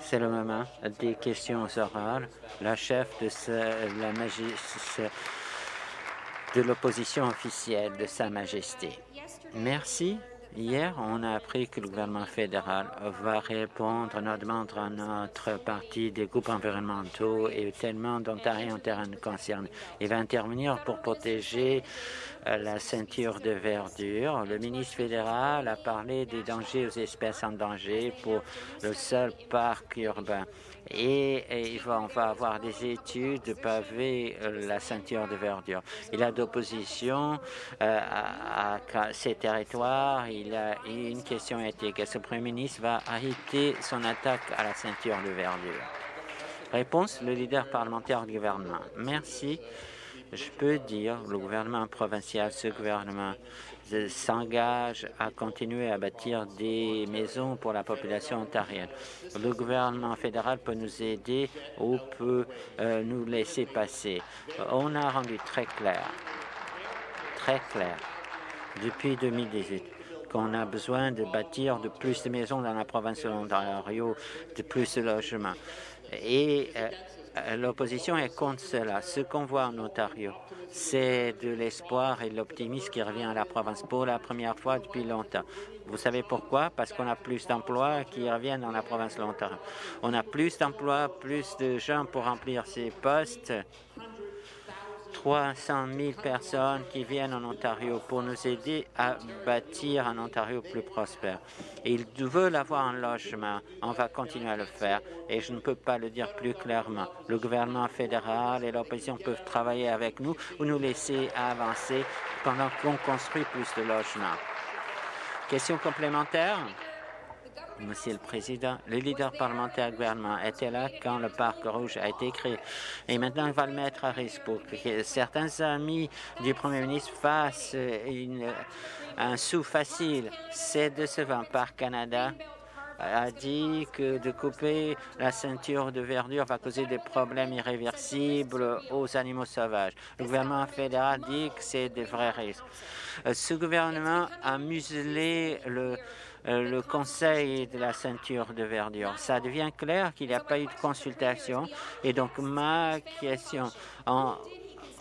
C'est le moment des questions orales. La chef de la de l'opposition officielle de Sa Majesté. Merci. Hier, on a appris que le gouvernement fédéral va répondre à nos demandes à notre parti des groupes environnementaux et tellement d'Ontario en terrain concerne. Il va intervenir pour protéger euh, la ceinture de verdure. Le ministre fédéral a parlé des dangers aux espèces en danger pour le seul parc urbain et, on va avoir des études de paver euh, la ceinture de verdure. Il a d'opposition euh, à, ces territoires. Il a une question éthique. Est-ce que le Premier ministre va arrêter son attaque à la ceinture de verdure? Réponse, le leader parlementaire du gouvernement. Merci. Je peux dire, le gouvernement provincial, ce gouvernement s'engage à continuer à bâtir des maisons pour la population ontarienne. Le gouvernement fédéral peut nous aider ou peut euh, nous laisser passer. On a rendu très clair, très clair, depuis 2018, qu'on a besoin de bâtir de plus de maisons dans la province de l'Ontario, de plus de logements. Et euh, euh, l'opposition est contre cela. Ce qu'on voit en Ontario, c'est de l'espoir et de l'optimisme qui revient à la province pour la première fois depuis longtemps. Vous savez pourquoi? Parce qu'on a plus d'emplois qui reviennent dans la province l'Ontario. On a plus d'emplois, plus de gens pour remplir ces postes 300 000 personnes qui viennent en Ontario pour nous aider à bâtir un Ontario plus prospère. Ils veulent avoir un logement. On va continuer à le faire et je ne peux pas le dire plus clairement. Le gouvernement fédéral et l'opposition peuvent travailler avec nous ou nous laisser avancer pendant qu'on construit plus de logements. Question complémentaire? Monsieur le Président, le leader parlementaire gouvernement était là quand le Parc rouge a été créé. Et maintenant, il va le mettre à risque pour que certains amis du Premier ministre fassent un sou facile. C'est décevant. Par Canada a dit que de couper la ceinture de verdure va causer des problèmes irréversibles aux animaux sauvages. Le gouvernement fédéral dit que c'est des vrais risques. Euh, ce gouvernement a muselé le le conseil de la ceinture de verdure. Ça devient clair qu'il n'y a pas eu de consultation. Et donc, ma question,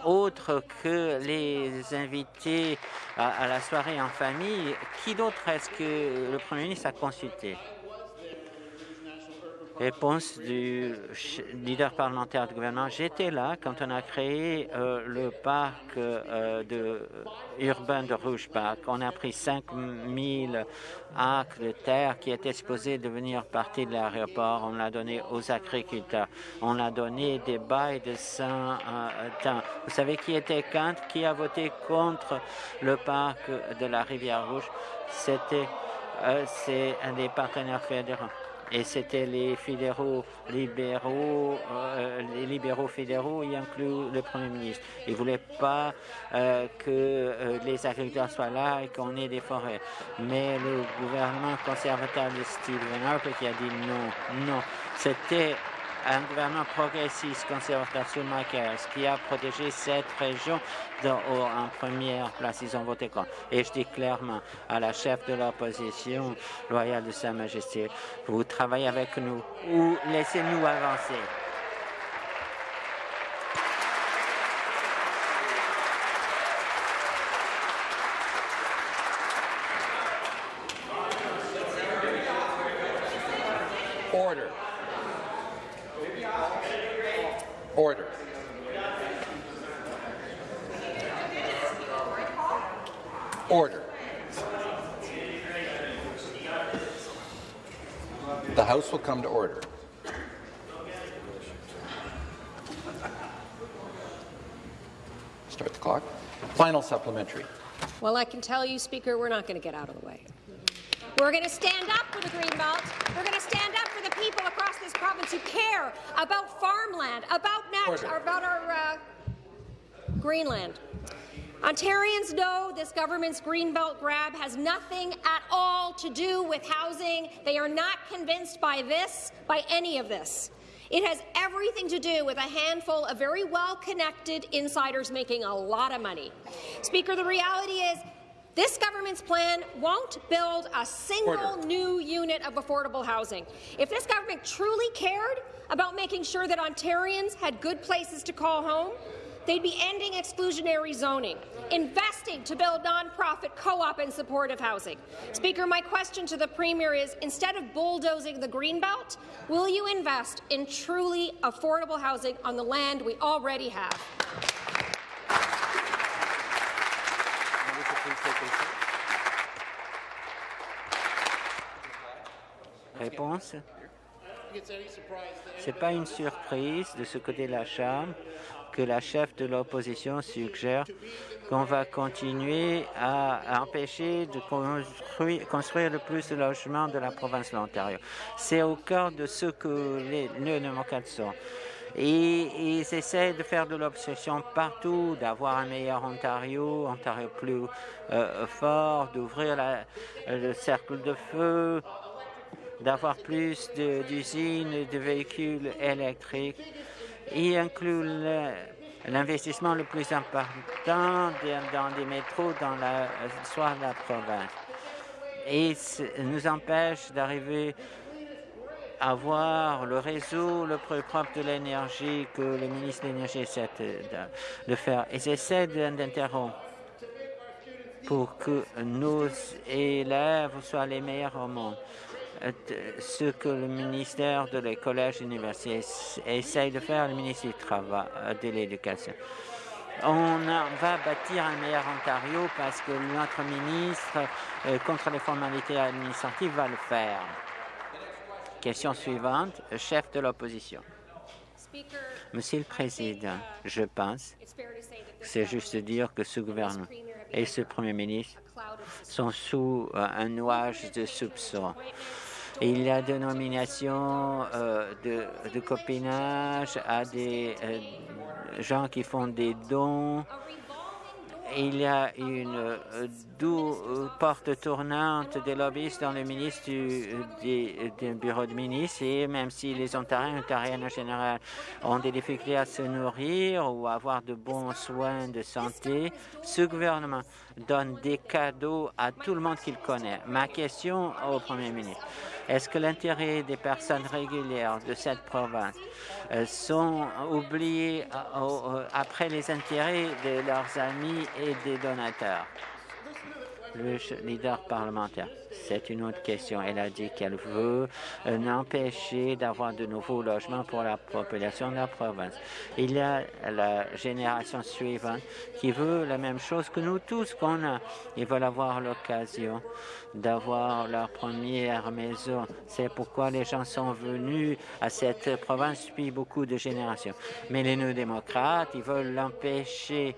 autre que les invités à la soirée en famille, qui d'autre est-ce que le Premier ministre a consulté? Réponse du leader parlementaire du gouvernement. J'étais là quand on a créé euh, le parc euh, de, urbain de Rouge Park. On a pris 5 000 acres de terre qui étaient supposés devenir partie de l'aéroport. On l'a donné aux agriculteurs. On l'a donné des bails de 100 euh, temps. Vous savez qui était contre, qui a voté contre le parc de la Rivière Rouge? C'était c'est un des partenaires fédéraux et c'était les fédéraux libéraux, euh, les libéraux fédéraux, y inclut le Premier ministre. Ils ne voulaient pas euh, que euh, les agriculteurs soient là et qu'on ait des forêts. Mais le gouvernement conservateur de Stephen Harper qui a dit non, non. C'était un gouvernement progressiste conservateur sur Mike qui a protégé cette région en première place. Ils ont voté contre. Et je dis clairement à la chef de l'opposition loyale de Sa Majesté, vous travaillez avec nous ou laissez-nous avancer. Order. Order. Order. The House will come to order. Start the clock. Final supplementary. Well, I can tell you, Speaker, we're not going to get out of the way. We're going to stand up for the Greenbelt. We're going to stand up for the people this province who care about farmland, about, about our uh, Greenland. Ontarians know this government's Greenbelt grab has nothing at all to do with housing. They are not convinced by this, by any of this. It has everything to do with a handful of very well-connected insiders making a lot of money. Speaker, the reality is This government's plan won't build a single Order. new unit of affordable housing. If this government truly cared about making sure that Ontarians had good places to call home, they'd be ending exclusionary zoning, investing to build nonprofit co-op and supportive housing. Speaker, my question to the Premier is, instead of bulldozing the Greenbelt, will you invest in truly affordable housing on the land we already have? Réponse Ce n'est pas une surprise de ce côté de la Chambre que la chef de l'opposition suggère qu'on va continuer à empêcher de construire, le plus de logements de la province de l'Ontario. C'est au cœur de ce que les, les démocrates sont. Et ils essaient de faire de l'obsession partout, d'avoir un meilleur Ontario, Ontario plus euh, fort, d'ouvrir le cercle de feu, d'avoir plus d'usines et de véhicules électriques. Il inclut l'investissement le plus important dans des métros dans la- de la province. Et nous empêche d'arriver à avoir le réseau le plus propre de l'énergie que le ministre de l'Énergie essaie de, faire. Ils essaient de- d'interrompre pour que nos élèves soient les meilleurs au monde. Euh, Ce que le ministère de les collèges et universités ess- essaye de faire, le ministre du Travail, euh, de l'Éducation. On va bâtir un meilleur Ontario parce que notre ministre, euh, contre les formalités administratives, va le faire. Question suivante, chef de l'opposition. Monsieur le Président, je pense c'est juste de dire que ce gouvernement et ce Premier ministre sont sous un nuage de soupçons. Il y a des nominations euh, de, de copinage à des euh, gens qui font des dons. Il y a une euh, euh, porte tournante des lobbyistes dans le ministre du, du bureau de ministre et même si les Ontariens et Ontariennes en général ont des difficultés à se nourrir ou à avoir de bons soins de santé, ce gouvernement donne des cadeaux à tout le monde qu'il connaît. Ma question au Premier ministre, est-ce que l'intérêt des personnes régulières de cette province euh, sont oubliés euh, euh, après les intérêts de leurs amis et des donateurs? Le leader parlementaire? C'est une autre question. Elle a dit qu'elle veut euh, empêcher d'avoir de nouveaux logements pour la population de la province. Il y a la génération suivante qui veut la même chose que nous tous qu'on a. Ils veulent avoir l'occasion d'avoir leur première maison. C'est pourquoi les gens sont venus à cette province depuis beaucoup de générations. Mais les néo-démocrates, ils veulent l'empêcher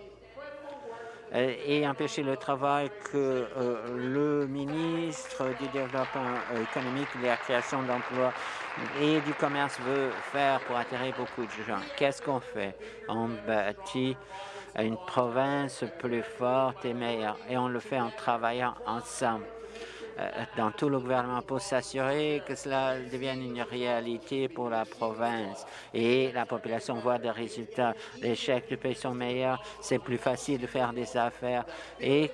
et empêcher le travail que euh, le ministre du Développement euh, économique, de la création d'emplois et du commerce veut faire pour attirer beaucoup de gens. Qu'est-ce qu'on fait? On bâtit une province plus forte et meilleure. Et on le fait en travaillant ensemble. euh, dans tout le gouvernement pour s'assurer que cela devienne une réalité pour la province et la population voit des résultats. Les chèques du pays sont meilleurs, c'est plus facile de faire des affaires et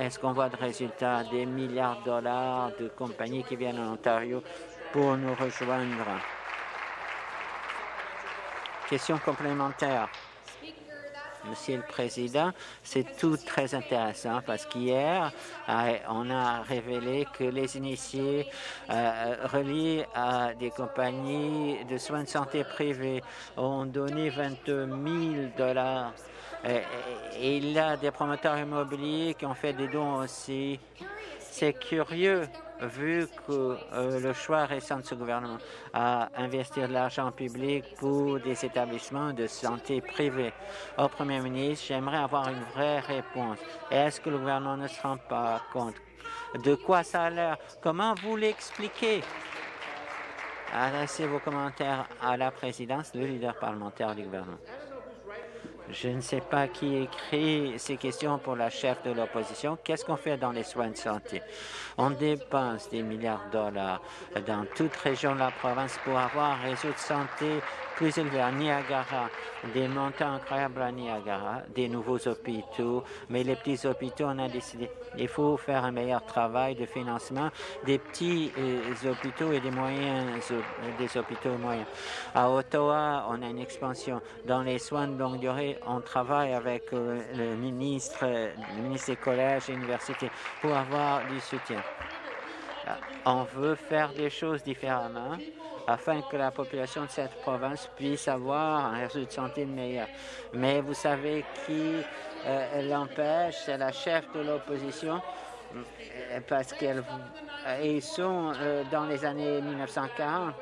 est-ce qu'on voit des résultats? Des milliards de dollars de compagnies qui viennent en Ontario pour nous rejoindre? Question complémentaire. Monsieur le Président, c'est tout très intéressant parce qu'hier, euh, on a révélé que les initiés euh, reliés à des compagnies de soins de santé privés ont donné 22 000 dollars. Euh, Et il y a des promoteurs immobiliers qui ont fait des dons aussi. C'est curieux vu que euh, le choix récent de ce gouvernement à investir de l'argent public pour des établissements de santé privés. Au Premier ministre, j'aimerais avoir une vraie réponse. Est-ce que le gouvernement ne se rend pas compte de quoi ça a l'air? Comment vous l'expliquez? Adressez vos commentaires à la présidence, le leader parlementaire du gouvernement. Je ne sais pas qui écrit ces questions pour la chef de l'opposition. Qu'est-ce qu'on fait dans les soins de santé? On dépense des milliards de dollars dans toute région de la province pour avoir un réseau de santé plus élevé à Niagara, des montants incroyables à Niagara, des nouveaux hôpitaux, mais les petits hôpitaux, on a décidé il faut faire un meilleur travail de financement des petits euh, hôpitaux et des moyens des hôpitaux moyens. À Ottawa, on a une expansion. Dans les soins de longue durée, on travaille avec euh, le ministre, le ministre des collèges et universités pour avoir du soutien. On veut faire des choses différemment afin que la population de cette province puisse avoir un réseau de santé meilleur. Mais vous savez qui euh, l'empêche, c'est la chef de l'opposition, euh, parce qu'ils euh, sont dans les années 1940.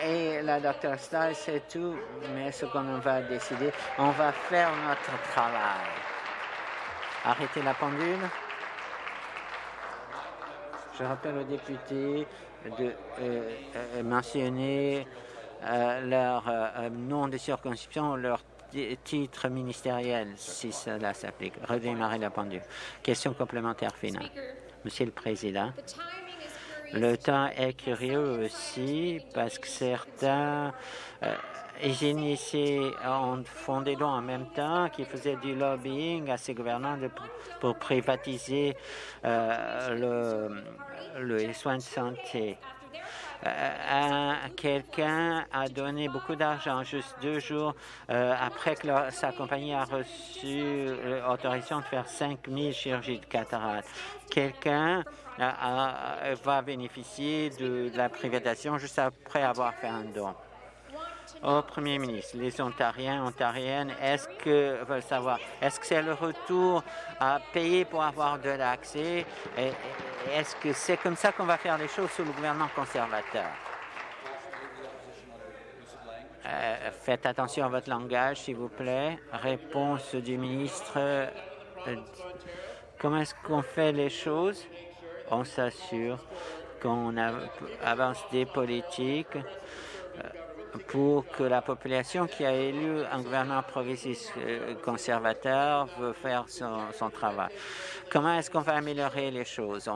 Et la docteur Stiles, c'est tout, mais ce qu'on va décider, on va faire notre travail. Arrêtez la pendule. Je rappelle aux députés de euh, euh, mentionner euh, leur nom de circonscription, leur titre ministériel, si cela s'applique. Redémarrer la pendule. Question complémentaire finale. Monsieur le Président, le temps est curieux aussi parce que certains initiés ont fondé dons en même temps, qui faisaient du lobbying à ces gouvernants pour privatiser le, les soins de santé. Euh, quelqu'un a donné beaucoup d'argent juste deux jours euh, après que sa compagnie a reçu l'autorisation de faire 5 000 chirurgies de cataracte. Quelqu'un va bénéficier de la privatisation juste après avoir fait un don au Premier ministre. Les Ontariens, Ontariennes, est-ce que veulent savoir, est-ce que c'est le retour à payer pour avoir de l'accès? Est-ce que c'est comme ça qu'on va faire les choses sous le gouvernement conservateur? Euh, faites attention à votre langage, s'il vous plaît. Réponse du ministre. Euh, comment est-ce qu'on fait les choses? On s'assure qu'on avance des politiques pour que la population qui a élu un gouvernement progressiste euh, conservateur veut faire son, travail. Comment est-ce qu'on va améliorer les choses?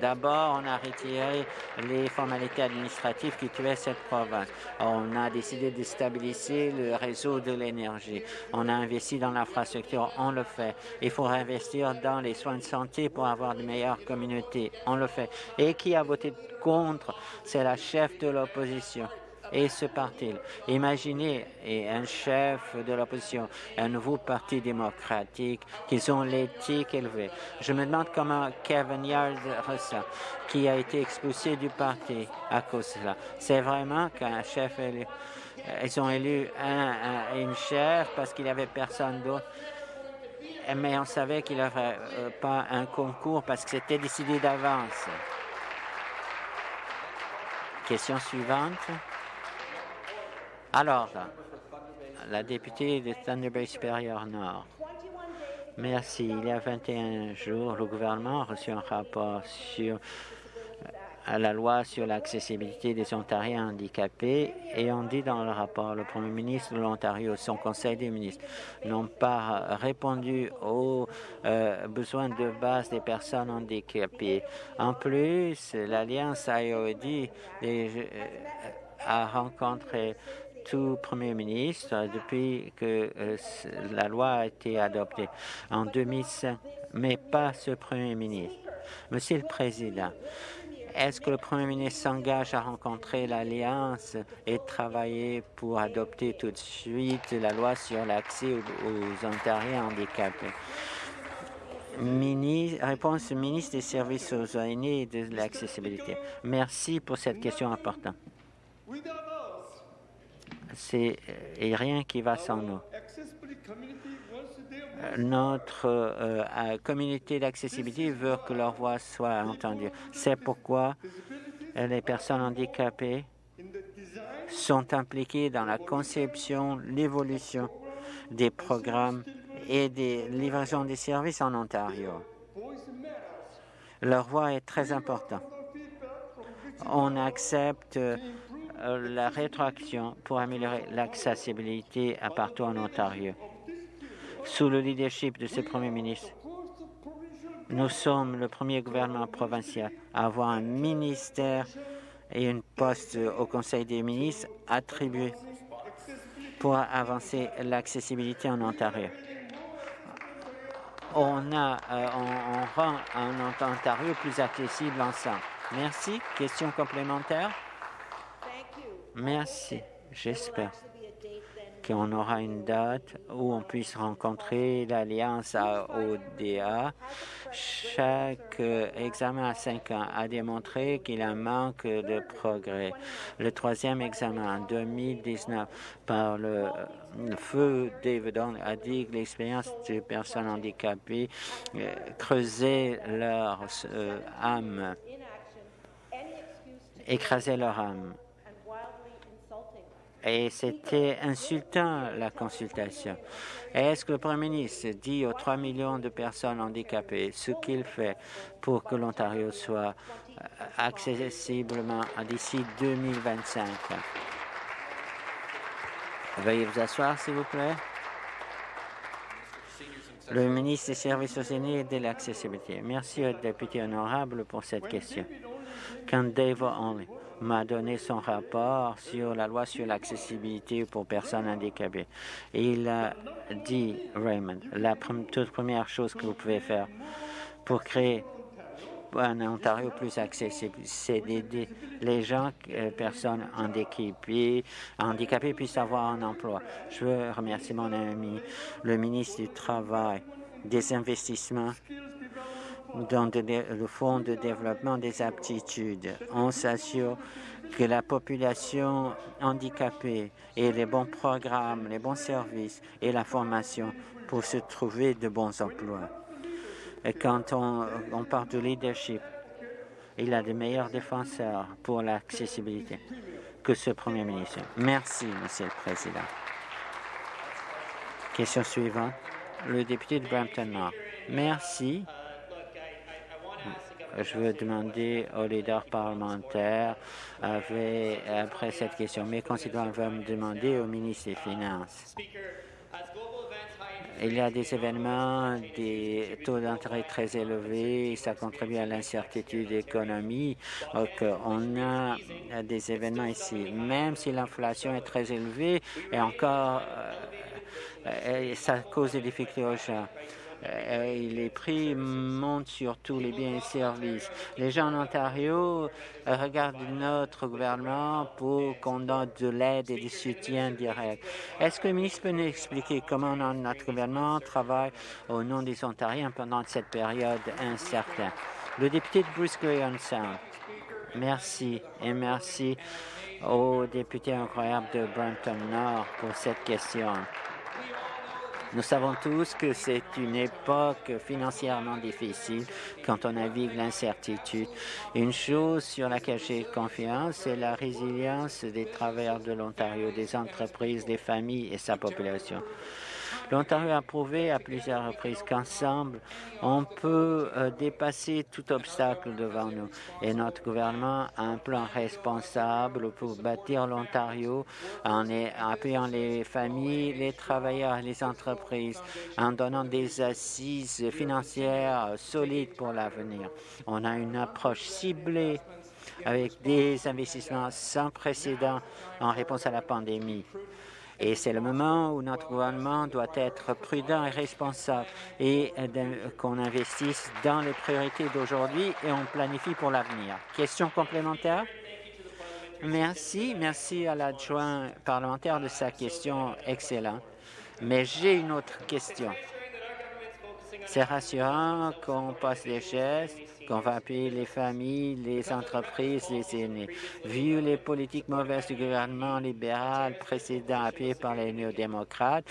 D'abord, on a retiré les formalités administratives qui tuaient cette province. On a décidé de stabiliser le réseau de l'énergie. On a investi dans l'infrastructure, on le fait. Il faut investir dans les soins de santé pour avoir de meilleures communautés, on le fait. Et qui a voté contre? C'est la chef de l'opposition et ce parti. Imaginez un chef de l'opposition, un nouveau parti démocratique, qui ont l'éthique élevée. Je me demande comment Kevin Yard ressent, qui a été expulsé du parti à cause de cela. C'est vraiment qu'un chef élu. Ils ont élu un, une chef parce qu'il n'y avait personne d'autre mais on savait qu'il n'y avait euh, pas un concours parce que c'était décidé d'avance. Question suivante. Alors, la députée de Thunder Bay supérieur Nord. Merci. Il y a 21 jours, le gouvernement a reçu un rapport sur euh, la loi sur l'accessibilité des Ontariens handicapés et on dit dans le rapport, le Premier ministre de l'Ontario, son Conseil des ministres n'ont pas répondu aux euh, besoins de base des personnes handicapées. En plus, l'Alliance IOD euh, a rencontré tout Premier ministre depuis que euh, la loi a été adoptée en 2005, mais pas ce Premier ministre. Monsieur le Président, est-ce que le Premier ministre s'engage à rencontrer l'Alliance et travailler pour adopter tout de suite la loi sur l'accès aux, Ontariens handicapés? réponse du ministre des Services aux aînés et de l'accessibilité. Merci pour cette question importante c'est euh, rien qui va sans nous. Euh, notre euh, communauté d'accessibilité veut que leur voix soit entendue. C'est pourquoi les personnes handicapées sont impliquées dans la conception, l'évolution des programmes et des livraisons des services en Ontario. Leur voix est très importante. On accepte la rétroaction pour améliorer l'accessibilité à partout en Ontario. Sous le leadership de ce Premier ministre, nous sommes le premier gouvernement provincial à avoir un ministère et un poste au Conseil des ministres attribué pour avancer l'accessibilité en Ontario. On, a, euh, rend un Ontario plus accessible ensemble. Merci. Question complémentaire? Merci. J'espère qu'on aura une date où on puisse rencontrer l'Alliance ODA. Chaque examen à cinq ans a démontré qu'il y a un manque de progrès. Le troisième examen en 2019 par le, feu David a dit que l'expérience des personnes handicapées euh, creusait leur euh, âme, écrasait leur âme et c'était insultant la consultation. Est-ce que le Premier ministre dit aux 3 millions de personnes handicapées ce qu'il fait pour que l'Ontario soit euh, accessiblement d'ici 2025 Veuillez vous asseoir, s'il vous plaît. Le ministre des Services aux aînés et de l'accessibilité. Merci au député honorable pour cette question. Quand Dave Only? M'a donné son rapport sur la loi sur l'accessibilité pour personnes handicapées. Il a dit, Raymond, la toute première chose que vous pouvez faire pour créer un Ontario plus accessible, c'est d'aider les gens, euh, personnes handicapées, handicapées puissent avoir un emploi. Je veux remercier mon ami, le ministre du Travail, des investissements dans le Fonds de développement des aptitudes. On s'assure que la population handicapée ait les bons programmes, les bons services et la formation pour se trouver de bons emplois. Et quand on, on parle de leadership, il a de meilleurs défenseurs pour l'accessibilité que ce Premier ministre. Merci, Monsieur le Président. Question suivante. Le député de Brampton Nord. Merci je veux demander aux leaders parlementaires après cette question. Mes concitoyens veulent me demander au ministre des Finances. Il y a des événements, des taux d'intérêt très élevés, ça contribue à l'incertitude économique. on a des événements ici. Même si l'inflation est très élevée, et encore, euh, ça cause des difficultés aux gens. Euh, les prix montent sur tous les biens et services. Les gens en Ontario euh, regardent notre gouvernement pour qu'on donne de l'aide et du soutien direct. Est-ce que le ministre peut nous expliquer comment notre gouvernement travaille au nom des Ontariens pendant cette période incertaine? Le député de Bruce Sound. Merci et merci au député incroyable de Brampton Nord pour cette question. Nous savons tous que c'est une époque financièrement difficile quand on navigue l'incertitude. Une chose sur laquelle j'ai confiance, c'est la résilience des travailleurs de l'Ontario, des entreprises, des familles et sa population. L'Ontario a prouvé à plusieurs reprises qu'ensemble, on peut euh, dépasser tout obstacle devant nous. Et notre gouvernement a un plan responsable pour bâtir l'Ontario en appuyant les familles, les travailleurs, les entreprises, en donnant des assises financières solides pour l'avenir. On a une approche ciblée avec des investissements sans précédent en réponse à la pandémie. Et c'est le moment où notre gouvernement doit être prudent et responsable et qu'on investisse dans les priorités d'aujourd'hui et on planifie pour l'avenir. Question complémentaire? Merci. Merci à l'adjoint parlementaire de sa question excellente. Mais j'ai une autre question. C'est rassurant qu'on passe les gestes qu'on va appuyer les familles, les entreprises, les aînés. Vu les politiques mauvaises du gouvernement libéral précédent appuyé par les néo-démocrates,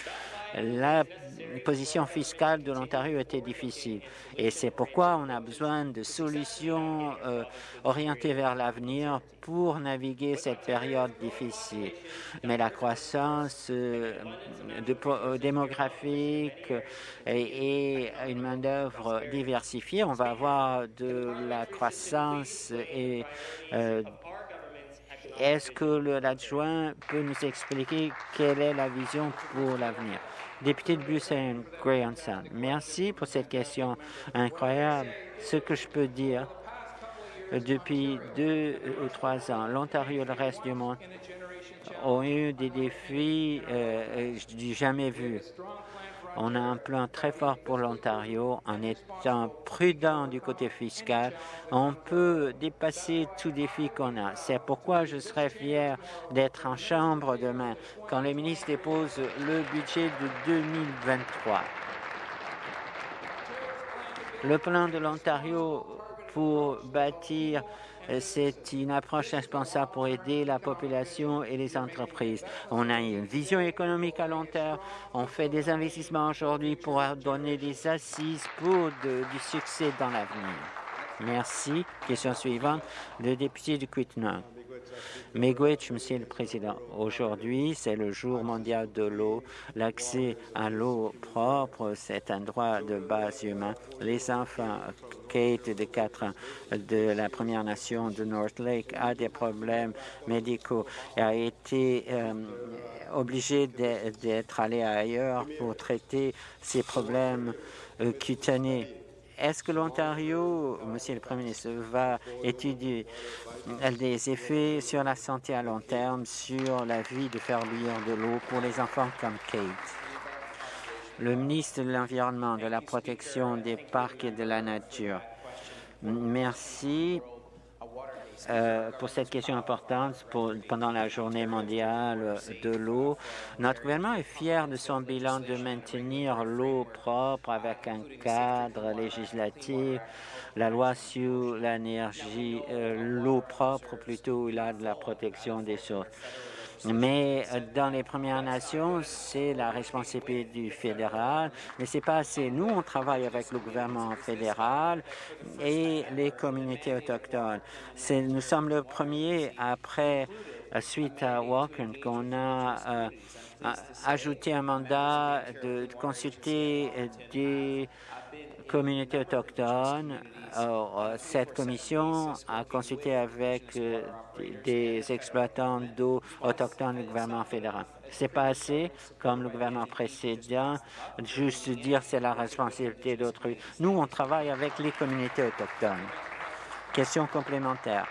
la position fiscale de l'Ontario était difficile. Et c'est pourquoi on a besoin de solutions euh, orientées vers l'avenir pour naviguer cette période difficile. Mais la croissance euh, euh, démographique et, une main-d'œuvre diversifiée, on va avoir de la croissance et Est-ce que l'adjoint peut nous expliquer quelle est la vision pour l'avenir? Député de Bruxelles, Grayson, merci pour cette question incroyable. Ce que je peux dire, depuis deux ou trois ans, l'Ontario et le reste du monde ont eu des défis euh, euh jamais vus. On a un plan très fort pour l'Ontario. En étant prudent du côté fiscal, on peut dépasser tout défi qu'on a. C'est pourquoi je serais fier d'être en Chambre demain quand les ministres déposent le budget de 2023. Le plan de l'Ontario pour bâtir c'est une approche responsable pour aider la population et les entreprises. On a une vision économique à long terme. On fait des investissements aujourd'hui pour donner des assises pour du succès dans l'avenir. Merci. Question suivante. Le député du Quittenang. Miigwech, Monsieur le Président, aujourd'hui, c'est le jour mondial de l'eau. L'accès à l'eau propre, c'est un droit de base humain. Les enfants, Kate de 4 ans, de la Première Nation de North Lake, a des problèmes médicaux et a été euh, obligé d'être allé ailleurs pour traiter ses problèmes euh, cutanés est-ce que l'Ontario, Monsieur le Premier ministre, va étudier des effets sur la santé à long terme, sur la vie de faire bouillir de l'eau pour les enfants comme Kate? Le ministre de l'Environnement, de la protection des parcs et de la nature. Merci. Euh, pour cette question importante pendant la journée mondiale de l'eau. Notre gouvernement est fier de son bilan de maintenir l'eau propre avec un cadre législatif, la loi sur l'énergie, euh, l'eau propre plutôt, il a de la protection des sources. Mais euh, dans les Premières Nations, c'est la responsabilité du fédéral, mais c'est pas assez. Nous, on travaille avec le gouvernement fédéral et les communautés autochtones. Nous sommes le premier après, euh, suite à Walker, qu'on a euh, ajouté un mandat de consulter des communautés autochtones. Euh, cette commission a consulté avec euh, des exploitants d'eau autochtones du gouvernement fédéral. C'est pas assez, comme le gouvernement précédent, juste dire c'est la responsabilité d'autrui. Nous, on travaille avec les communautés autochtones. Question complémentaire.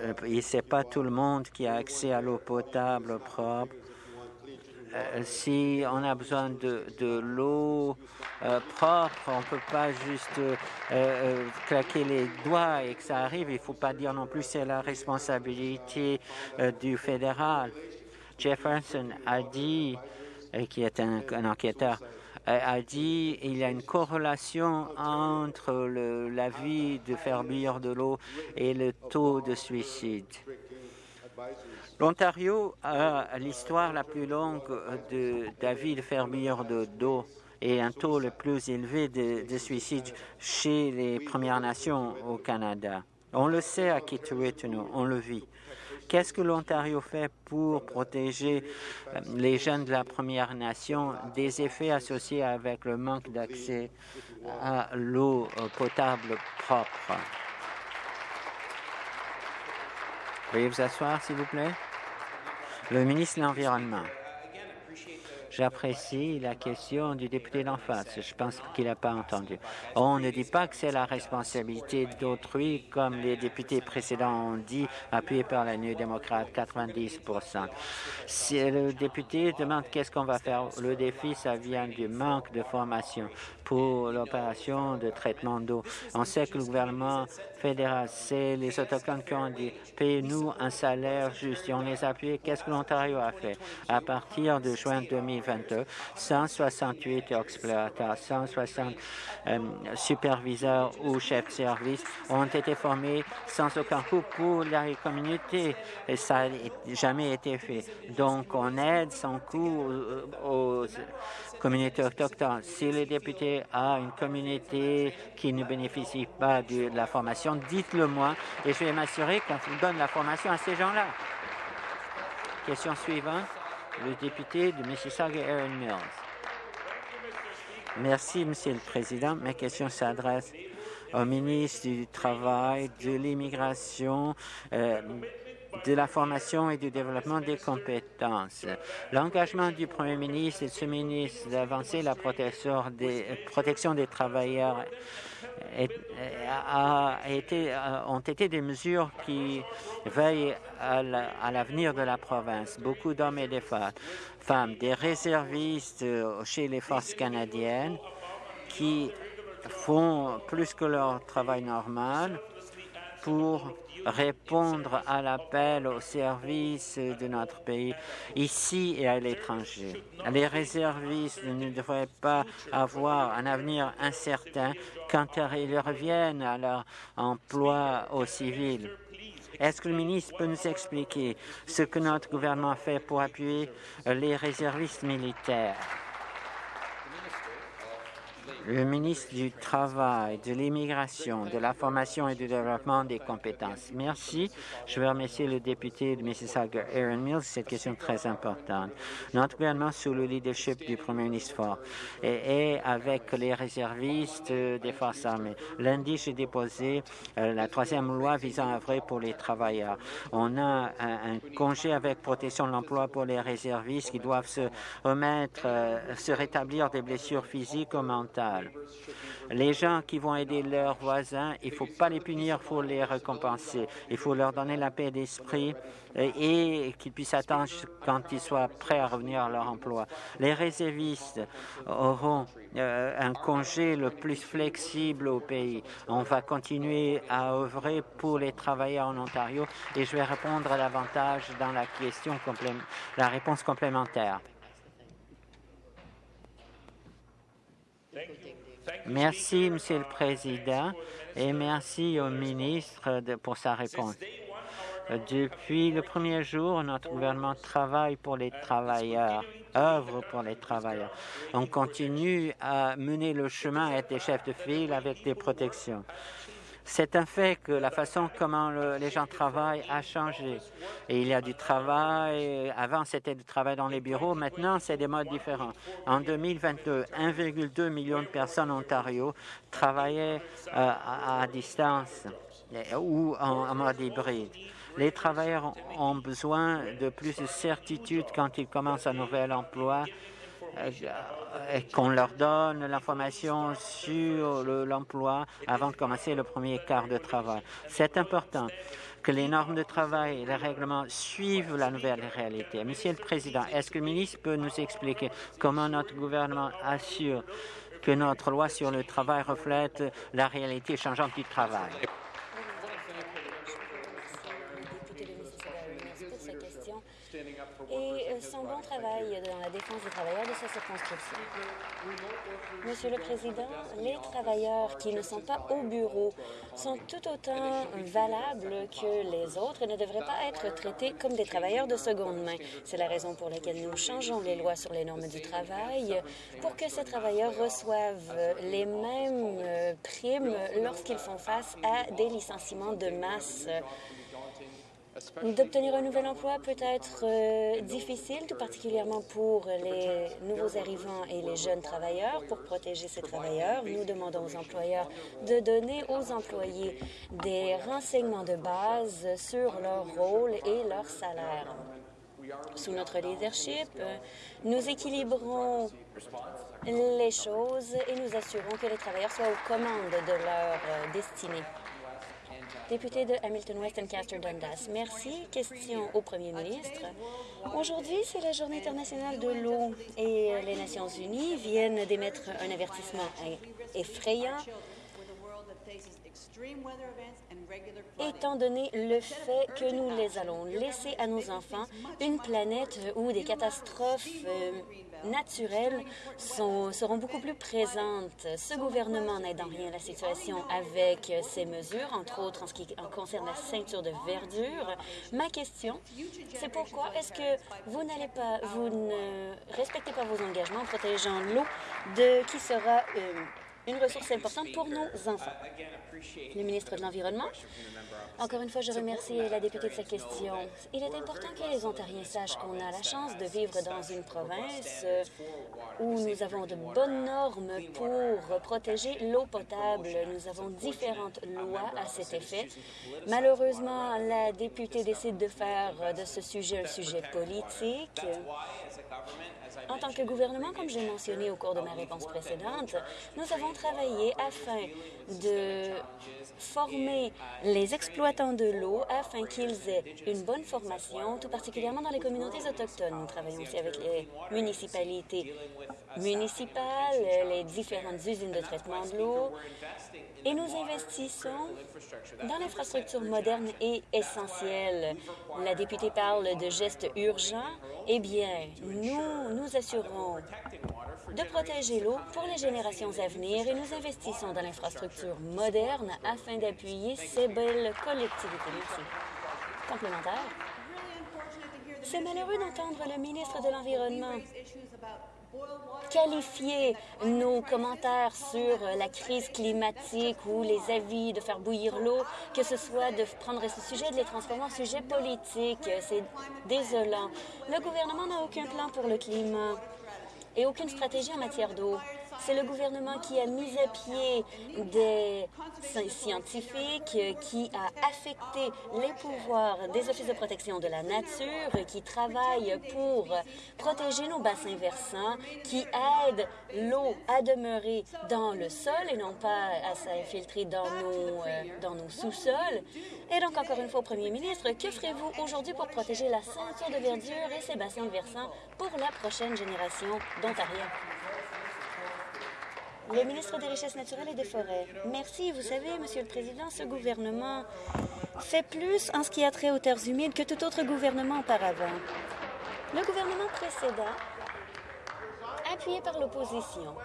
Euh, Ce n'est pas tout le monde qui a accès à l'eau potable propre euh, si on a besoin de, l'eau euh, propre, on ne peut pas juste euh, claquer les doigts et que ça arrive. Il ne faut pas dire non plus c'est la responsabilité du fédéral. Jefferson a dit, qui est un, enquêteur, a dit il y a une corrélation entre la vie de faire bouillir de l'eau et le taux de suicide. L'Ontario a l'histoire la plus longue de de fermières d'eau et un taux le plus élevé de, de suicides chez les Premières Nations au Canada. On le sait à Kitchener, on le vit. Qu'est-ce que l'Ontario fait pour protéger euh, les jeunes de la Première Nation des effets associés avec le manque d'accès à l'eau potable propre? Veuillez vous asseoir, s'il vous plaît. Le ministre de l'Environnement. J'apprécie la question du député d'en face. Je pense qu'il n'a pas entendu. On ne dit pas que c'est la responsabilité d'autrui, comme les députés précédents ont dit, appuyés par la New démocrate, 90 Si le député demande qu'est-ce qu'on va faire, le défi, ça vient du manque de formation pour l'opération de traitement d'eau. On sait que le gouvernement fédéral, c'est les Autochtones qui ont dit « payez-nous un salaire juste » et on les a appuyés. Qu'est-ce que l'Ontario a fait? À partir de juin 2022, 168 exploitants, 160 euh, superviseurs ou chefs de service ont été formés sans aucun coût pour la communauté et ça n'a jamais été fait. Donc, on aide sans coût aux communauté autochtone. Si le a une communauté qui ne bénéficie pas de la formation, dites-le moi et je vais m'assurer qu'on donne la formation à ces gens-là. Question suivante, le député de Mississauga, Aaron Mills. Merci, Monsieur le Président. Ma question s'adresse au ministre du Travail, de l'immigration, euh, de la formation et du développement des compétences. L'engagement du Premier ministre et de ce ministre d'avancer la protection des, protection des travailleurs a été, ont été des mesures qui veillent à l'avenir de la province. Beaucoup d'hommes et de femmes, des réservistes chez les forces canadiennes qui font plus que leur travail normal pour répondre à l'appel au service de notre pays, ici et à l'étranger. Les réservistes ne devraient pas avoir un avenir incertain quand ils reviennent à leur emploi au civil. Est-ce que le ministre peut nous expliquer ce que notre gouvernement fait pour appuyer les réservistes militaires? Le ministre du Travail, de l'Immigration, de la Formation et du Développement des compétences. Merci. Je veux remercier le député de Mississauga, Aaron Mills, cette question très importante. Notre gouvernement, sous le leadership du Premier ministre Ford, et, avec les réservistes des forces armées. Lundi, j'ai déposé euh, la troisième loi visant à œuvrer pour les travailleurs. On a un, congé avec protection de l'emploi pour les réservistes qui doivent se remettre, euh, se rétablir des blessures physiques ou mentales. Les gens qui vont aider leurs voisins, il ne faut pas les punir, il faut les récompenser. Il faut leur donner la paix d'esprit et, qu'ils puissent attendre quand ils soient prêts à revenir à leur emploi. Les réservistes auront euh, un congé le plus flexible au pays. On va continuer à œuvrer pour les travailleurs en Ontario et je vais répondre davantage dans la question la réponse complémentaire. Merci, Monsieur le Président, et merci au ministre pour sa réponse. Depuis le premier jour, notre gouvernement travaille pour les travailleurs, œuvre pour les travailleurs. On continue à mener le chemin, à être des chefs de file avec des protections. C'est un fait que la façon comment les gens travaillent a changé. Et il y a du travail, avant c'était du travail dans les bureaux, maintenant c'est des modes différents. En 2022, 1,2 million de personnes en Ontario travaillaient euh, à, distance ou en mode hybride. Les travailleurs ont besoin de plus de certitude quand ils commencent un nouvel emploi qu'on leur donne l'information sur l'emploi avant de commencer le premier quart de travail. C'est important que les normes de travail et les règlements suivent la nouvelle réalité. Monsieur le Président, est-ce que le ministre peut nous expliquer comment notre gouvernement assure que notre loi sur le travail reflète la réalité changeante du travail? Et euh, son bon travail dans la défense des travailleurs de sa circonscription. Monsieur le Président, les travailleurs qui ne sont pas au bureau sont tout autant valables que les autres et ne devraient pas être traités comme des travailleurs de seconde main. C'est la raison pour laquelle nous changeons les lois sur les normes du travail pour que ces travailleurs reçoivent les mêmes euh, primes lorsqu'ils font face à des licenciements de masse D'obtenir un nouvel emploi peut être euh, difficile, tout particulièrement pour les nouveaux arrivants et les jeunes travailleurs. Pour protéger ces travailleurs, nous demandons aux employeurs de donner aux employés des renseignements de base sur leur rôle et leur salaire. Sous notre leadership, nous équilibrons les choses et nous assurons que les travailleurs soient aux commandes de leur destinée. Député de Hamilton West Castor Dundas. Merci. Question au premier ministre. Aujourd'hui, c'est la Journée internationale de l'eau et les Nations unies viennent d'émettre un avertissement effrayant étant donné le fait que nous les allons laisser à nos enfants une planète où des catastrophes euh, naturelles sont, seront beaucoup plus présentes. Ce gouvernement n'aide en rien la situation avec ces mesures, entre autres en ce qui concerne la ceinture de verdure. Ma question, c'est pourquoi est-ce que vous n'allez pas, vous ne respectez pas vos engagements en protégeant l'eau de qui sera euh, une ressource importante pour nos enfants. Le ministre de l'Environnement. Encore une fois, je remercie la députée de sa question. Il est important que les Ontariens sachent qu'on a la chance de vivre dans une province euh, où nous avons de bonnes normes pour protéger l'eau potable. Nous avons différentes lois à cet effet. Malheureusement, la députée décide de faire de ce sujet un sujet politique. En tant que gouvernement, comme j'ai mentionné au cours de ma réponse précédente, nous avons travaillé afin de former les exploitants de l'eau afin qu'ils aient une bonne formation, tout particulièrement dans les communautés autochtones. Nous travaillons aussi avec les municipalités municipales, les différentes usines de traitement de l'eau, et nous investissons dans l'infrastructure moderne et essentielle. La députée parle de gestes urgents. Eh bien, nous nous assurons de protéger l'eau pour les générations à venir et nous investissons dans l'infrastructure moderne afin d'appuyer ces belles collectivités. Merci. Complémentaire. C'est malheureux d'entendre le ministre de l'Environnement qualifier nos commentaires sur la crise climatique ou les avis de faire bouillir l'eau, que ce soit de prendre ce sujet et de les transformer en sujet politique. C'est désolant. Le gouvernement n'a aucun plan pour le climat et aucune stratégie en matière d'eau. C'est le gouvernement qui a mis à pied des scientifiques, qui a affecté les pouvoirs des offices de protection de la nature, qui travaille pour protéger nos bassins versants, qui aide l'eau à demeurer dans le sol et non pas à s'infiltrer dans nos, euh, sous-sols. Et donc, encore une fois, premier ministre, que ferez-vous aujourd'hui pour protéger la ceinture de verdure et ses bassins versants pour la prochaine génération d'Ontariens? Le ministre des Richesses naturelles et des Forêts. Merci. Vous savez, Monsieur le Président, ce gouvernement fait plus en ce qui a trait aux terres humides que tout autre gouvernement auparavant. Le gouvernement précédent, appuyé par l'opposition,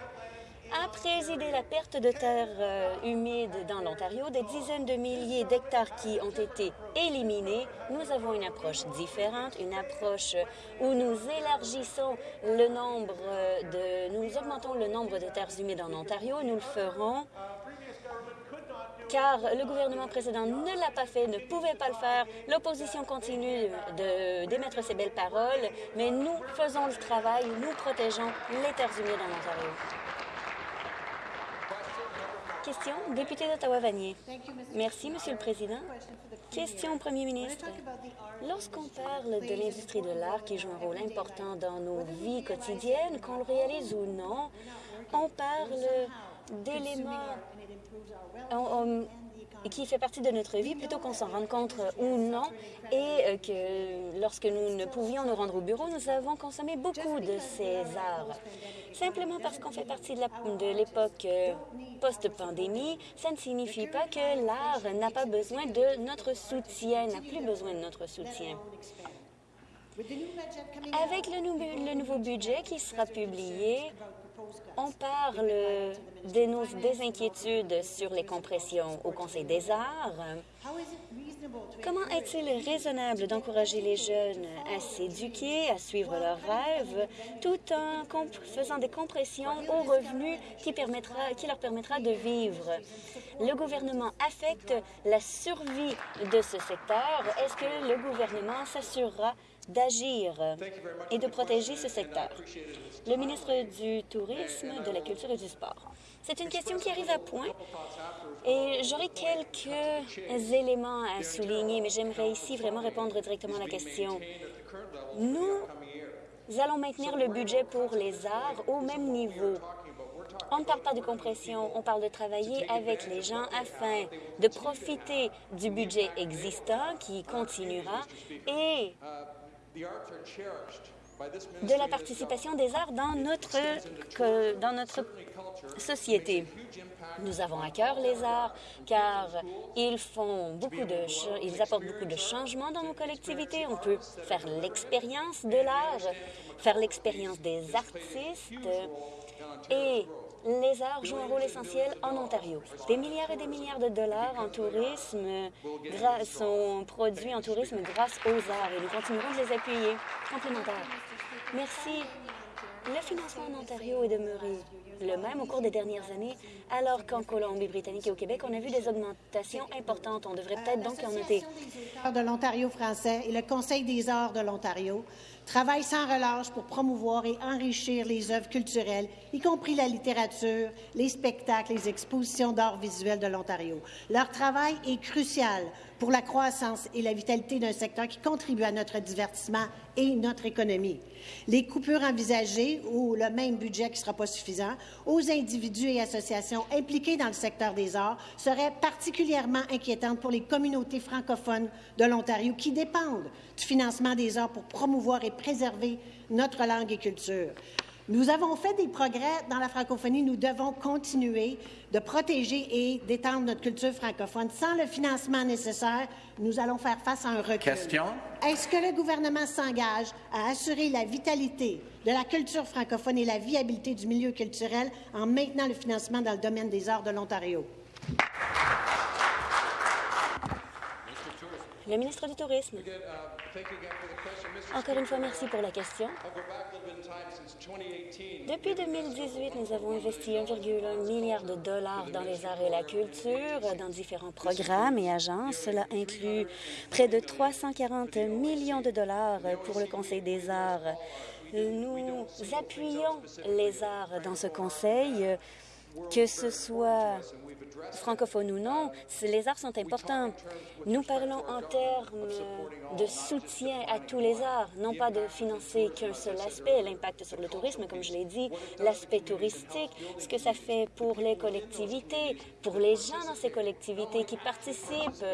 a présidé la perte de terres euh, humides dans l'Ontario, des dizaines de milliers d'hectares qui ont été éliminés. Nous avons une approche différente, une approche où nous élargissons le nombre de... Nous augmentons le nombre de terres humides en Ontario. Nous le ferons car le gouvernement précédent ne l'a pas fait, ne pouvait pas le faire. L'opposition continue d'émettre ses belles paroles, mais nous faisons le travail, nous protégeons les terres humides en Ontario. Question, député d'Ottawa-Vanier. Merci, Monsieur le Président. Question au Premier ministre. Lorsqu'on parle de l'industrie de l'art qui joue un rôle important dans nos vies quotidiennes, qu'on le réalise ou non, on parle d'éléments qui fait partie de notre vie plutôt qu'on s'en rende compte ou non et euh, que lorsque nous ne pouvions nous rendre au bureau, nous avons consommé beaucoup de ces arts. Simplement parce qu'on fait partie de l'époque euh, post-pandémie, ça ne signifie pas que l'art n'a pas besoin de notre soutien, n'a plus besoin de notre soutien. Avec le, le nouveau budget qui sera publié, on parle des inquiétudes sur les compressions au Conseil des arts. Comment est-il raisonnable d'encourager les jeunes à s'éduquer, à suivre leurs rêves, tout en faisant des compressions aux revenus qui leur permettra de vivre? Le gouvernement affecte la survie de ce secteur. Est-ce que le gouvernement s'assurera d'agir et de protéger ce secteur. Le ministre du Tourisme, de la Culture et du Sport. C'est une question qui arrive à point et j'aurais quelques éléments à souligner, mais j'aimerais ici vraiment répondre directement à la question. Nous allons maintenir le budget pour les arts au même niveau. On ne parle pas de compression, on parle de travailler avec les gens afin de profiter du budget existant qui continuera et de la participation des arts dans notre, dans notre société. Nous avons à cœur les arts car ils font beaucoup de ils apportent beaucoup de changements dans nos collectivités. On peut faire l'expérience de l'art, faire l'expérience des artistes et les arts jouent un rôle essentiel en Ontario. Des milliards et des milliards de dollars en tourisme sont produits en tourisme grâce aux arts et nous continuerons de les appuyer. Complémentaire. Merci. Le financement en Ontario est demeuré le même au cours des dernières années, alors qu'en Colombie-Britannique et au Québec, on a vu des augmentations importantes. On devrait peut-être donc en noter. de l'Ontario français et le Conseil des arts de l'Ontario travaillent sans relâche pour promouvoir et enrichir les œuvres culturelles, y compris la littérature, les spectacles, les expositions d'art visuel de l'Ontario. Leur travail est crucial pour la croissance et la vitalité d'un secteur qui contribue à notre divertissement et notre économie. Les coupures envisagées ou le même budget qui ne sera pas suffisant aux individus et associations impliqués dans le secteur des arts seraient particulièrement inquiétantes pour les communautés francophones de l'Ontario qui dépendent du financement des arts pour promouvoir et préserver notre langue et culture. Nous avons fait des progrès dans la francophonie. Nous devons continuer de protéger et d'étendre notre culture francophone. Sans le financement nécessaire, nous allons faire face à un recul. Question? Est-ce que le gouvernement s'engage à assurer la vitalité de la culture francophone et la viabilité du milieu culturel en maintenant le financement dans le domaine des arts de l'Ontario? Le ministre du Tourisme. Encore une fois, merci pour la question. Depuis 2018, nous avons investi 1,1 milliard de dollars dans les arts et la culture, dans différents programmes et agences. Cela inclut près de 340 millions de dollars pour le Conseil des arts. Nous appuyons les arts dans ce conseil, que ce soit francophone ou non, les arts sont importants. Nous parlons en termes de soutien à tous les arts, non pas de financer qu'un seul aspect, l'impact sur le tourisme, comme je l'ai dit, l'aspect touristique, ce que ça fait pour les collectivités, pour les gens dans ces collectivités qui participent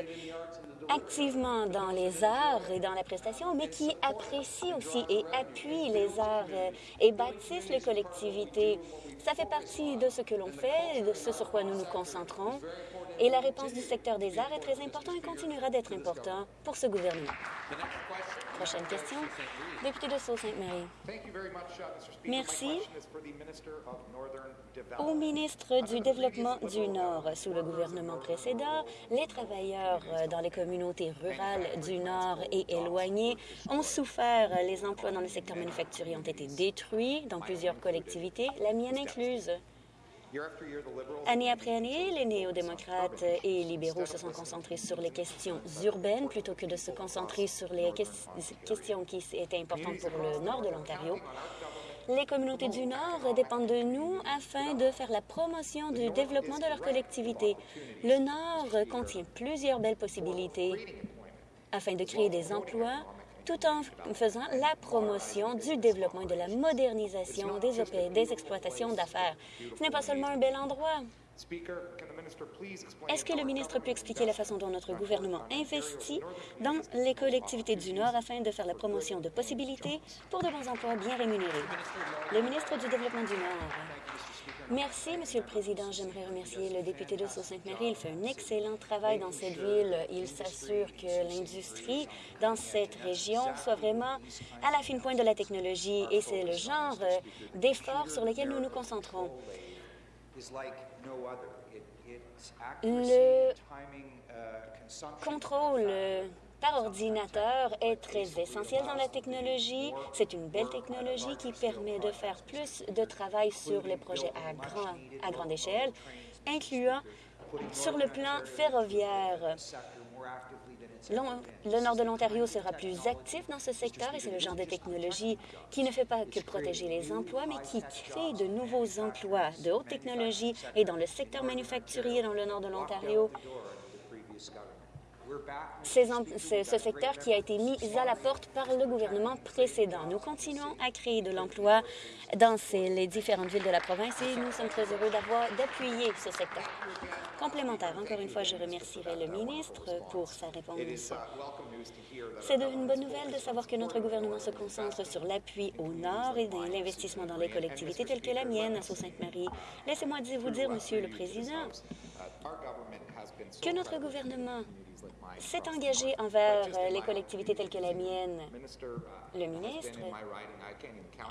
activement dans les arts et dans la prestation, mais qui apprécient aussi et appuient les arts et bâtissent les collectivités. Ça fait partie de ce que l'on fait, de ce sur quoi nous nous concentrons. Et la réponse du secteur des arts est très importante et continuera d'être important pour ce gouvernement. Prochaine question. Député de Sault-Sainte-Marie. Merci au ministre du Développement du Nord. Sous le gouvernement précédent, les travailleurs dans les communautés rurales du Nord et éloignées ont souffert. Les emplois dans le secteur manufacturier ont été détruits dans plusieurs collectivités, la mienne incluse. Année après année, les néo-démocrates et libéraux se sont concentrés sur les questions urbaines plutôt que de se concentrer sur les questions qui étaient importantes pour le nord de l'Ontario. Les communautés du Nord dépendent de nous afin de faire la promotion du développement de leur collectivité. Le Nord contient plusieurs belles possibilités afin de créer des emplois tout en faisant la promotion du développement et de la modernisation des, des exploitations d'affaires. Ce n'est pas seulement un bel endroit. Est-ce que le ministre peut expliquer la façon dont notre gouvernement investit dans les collectivités du Nord afin de faire la promotion de possibilités pour de bons emplois bien rémunérés? Le ministre du Développement du Nord. Merci, Monsieur le Président. J'aimerais remercier le député de Sault-Sainte-Marie. Il fait un excellent travail dans cette ville. Il s'assure que l'industrie dans cette région soit vraiment à la fine pointe de la technologie et c'est le genre d'efforts sur lesquels nous nous concentrons. Le contrôle par ordinateur est très essentiel dans la technologie. C'est une belle technologie qui permet de faire plus de travail sur les projets à, grand, à grande échelle, incluant sur le plan ferroviaire. Le nord de l'Ontario sera plus actif dans ce secteur et c'est le genre de technologie qui ne fait pas que protéger les emplois, mais qui crée de nouveaux emplois de haute technologie et dans le secteur manufacturier dans le nord de l'Ontario ce secteur qui a été mis à la porte par le gouvernement précédent. Nous continuons à créer de l'emploi dans les différentes villes de la province et nous sommes très heureux d'avoir d'appuyer ce secteur. Complémentaire, encore une fois, je remercierai le ministre pour sa réponse. C'est une bonne nouvelle de savoir que notre gouvernement se concentre sur l'appui au nord et l'investissement dans les collectivités telles que la mienne à Sault-Sainte-Marie. Laissez-moi vous dire, Monsieur le Président, que notre gouvernement s'est engagé envers euh, les collectivités telles que la mienne. Le ministre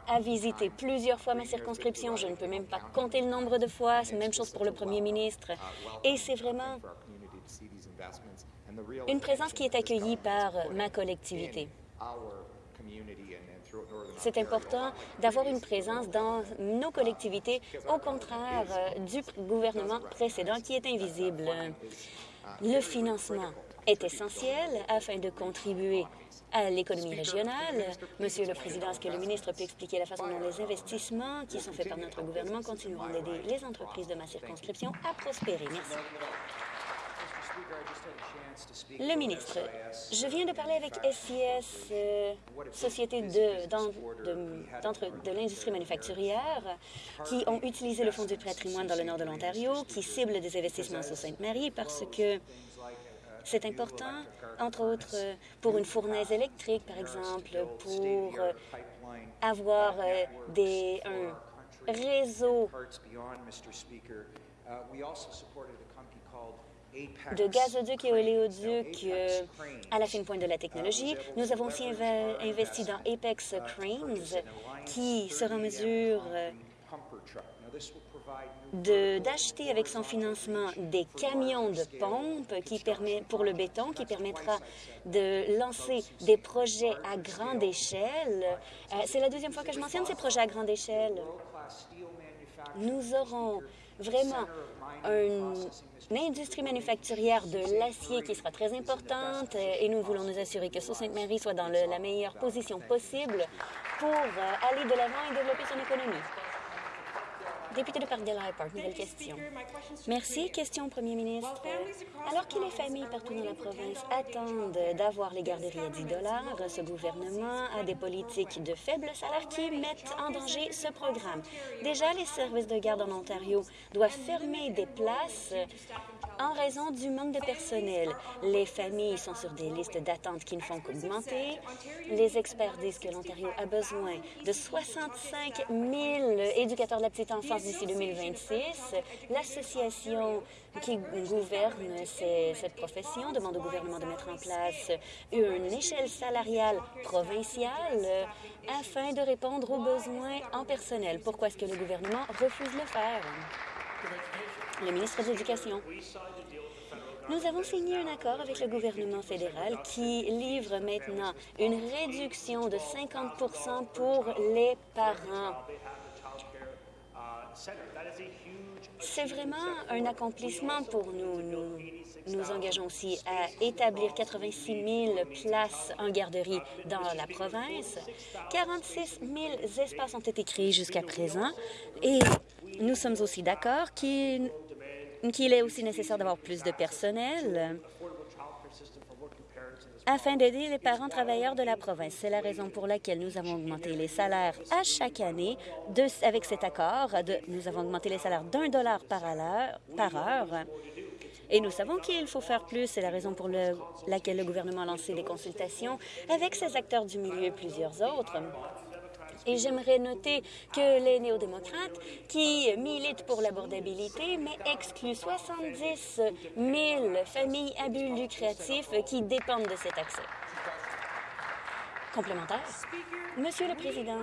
a visité plusieurs fois ma circonscription. Je ne peux même pas compter le nombre de fois. Même chose pour le premier ministre. Et c'est vraiment une présence qui est accueillie par ma collectivité. C'est important d'avoir une présence dans nos collectivités, au contraire euh, du gouvernement précédent qui est invisible. Le financement est essentiel afin de contribuer à l'économie régionale. Monsieur le Président, est-ce que le ministre peut expliquer la façon dont les investissements qui sont faits par notre gouvernement continueront d'aider les entreprises de ma circonscription à prospérer? Merci. Le ministre, je viens de parler avec SIS, euh, Société de, l'industrie manufacturière, qui ont utilisé le Fonds du patrimoine dans le nord de l'Ontario, qui cible des investissements sur Sainte-Marie parce que c'est important, entre autres, pour une fournaise électrique, par exemple, pour euh, avoir euh, des, un réseau de gazoduc et oléoduc euh, à la fine pointe de la technologie. Nous avons aussi investi dans Apex Cranes, qui sera en mesure d'acheter avec son financement des camions de pompe qui permet, pour le béton qui permettra de lancer des projets à grande échelle. Euh, c'est la deuxième fois que je mentionne ces projets à grande échelle. Nous aurons vraiment une industrie manufacturière de l'acier qui sera très importante euh, et nous voulons nous assurer que Sault-Sainte-Marie soit dans la meilleure position possible pour euh, aller de l'avant et développer son économie. Député de Park, nouvelle question. Merci. Question au premier ministre. Alors que les familles partout dans la province attendent d'avoir les garderies à 10 ce gouvernement a des politiques de faible salaire qui mettent en danger ce programme. Déjà, les services de garde en Ontario doivent fermer des places en raison du manque de personnel. Les familles sont sur des listes d'attente qui ne font qu'augmenter. Les experts disent que l'Ontario a besoin de 65 000 éducateurs de la petite enfance d'ici 2026. L'association qui gouverne cette profession demande au gouvernement de mettre en place une échelle salariale provinciale afin de répondre aux besoins en personnel. Pourquoi est-ce que le gouvernement refuse de le faire? Le ministre de l'Éducation. Nous avons signé un accord avec le gouvernement fédéral qui livre maintenant une réduction de 50 pour les parents. C'est vraiment un accomplissement pour nous. Nous nous engageons aussi à établir 86 000 places en garderie dans la province. 46 000 espaces ont été créés jusqu'à présent et nous sommes aussi d'accord qu'il qu'il est aussi nécessaire d'avoir plus de personnel afin d'aider les parents travailleurs de la province. C'est la raison pour laquelle nous avons augmenté les salaires à chaque année. Avec cet accord, nous avons augmenté les salaires d'un dollar par, heure. Et nous savons qu'il faut faire plus. C'est la raison pour le, laquelle le gouvernement a lancé des consultations avec ses acteurs du milieu et plusieurs autres. Et j'aimerais noter que les néo-démocrates, qui militent pour l'abordabilité, mais excluent 70 000 familles à but lucratif qui dépendent de cet accès. Complémentaire. Monsieur le Président,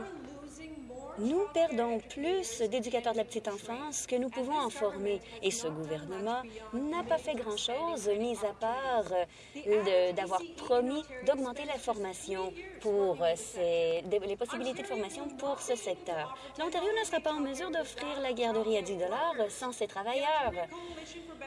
nous perdons plus d'éducateurs de la petite enfance que nous pouvons en former. Et ce gouvernement n'a pas fait grand-chose, mis à part euh, d'avoir promis d'augmenter la formation pour ces, les possibilités de formation pour ce secteur. L'Ontario ne sera pas en mesure d'offrir la garderie à 10 sans ses travailleurs.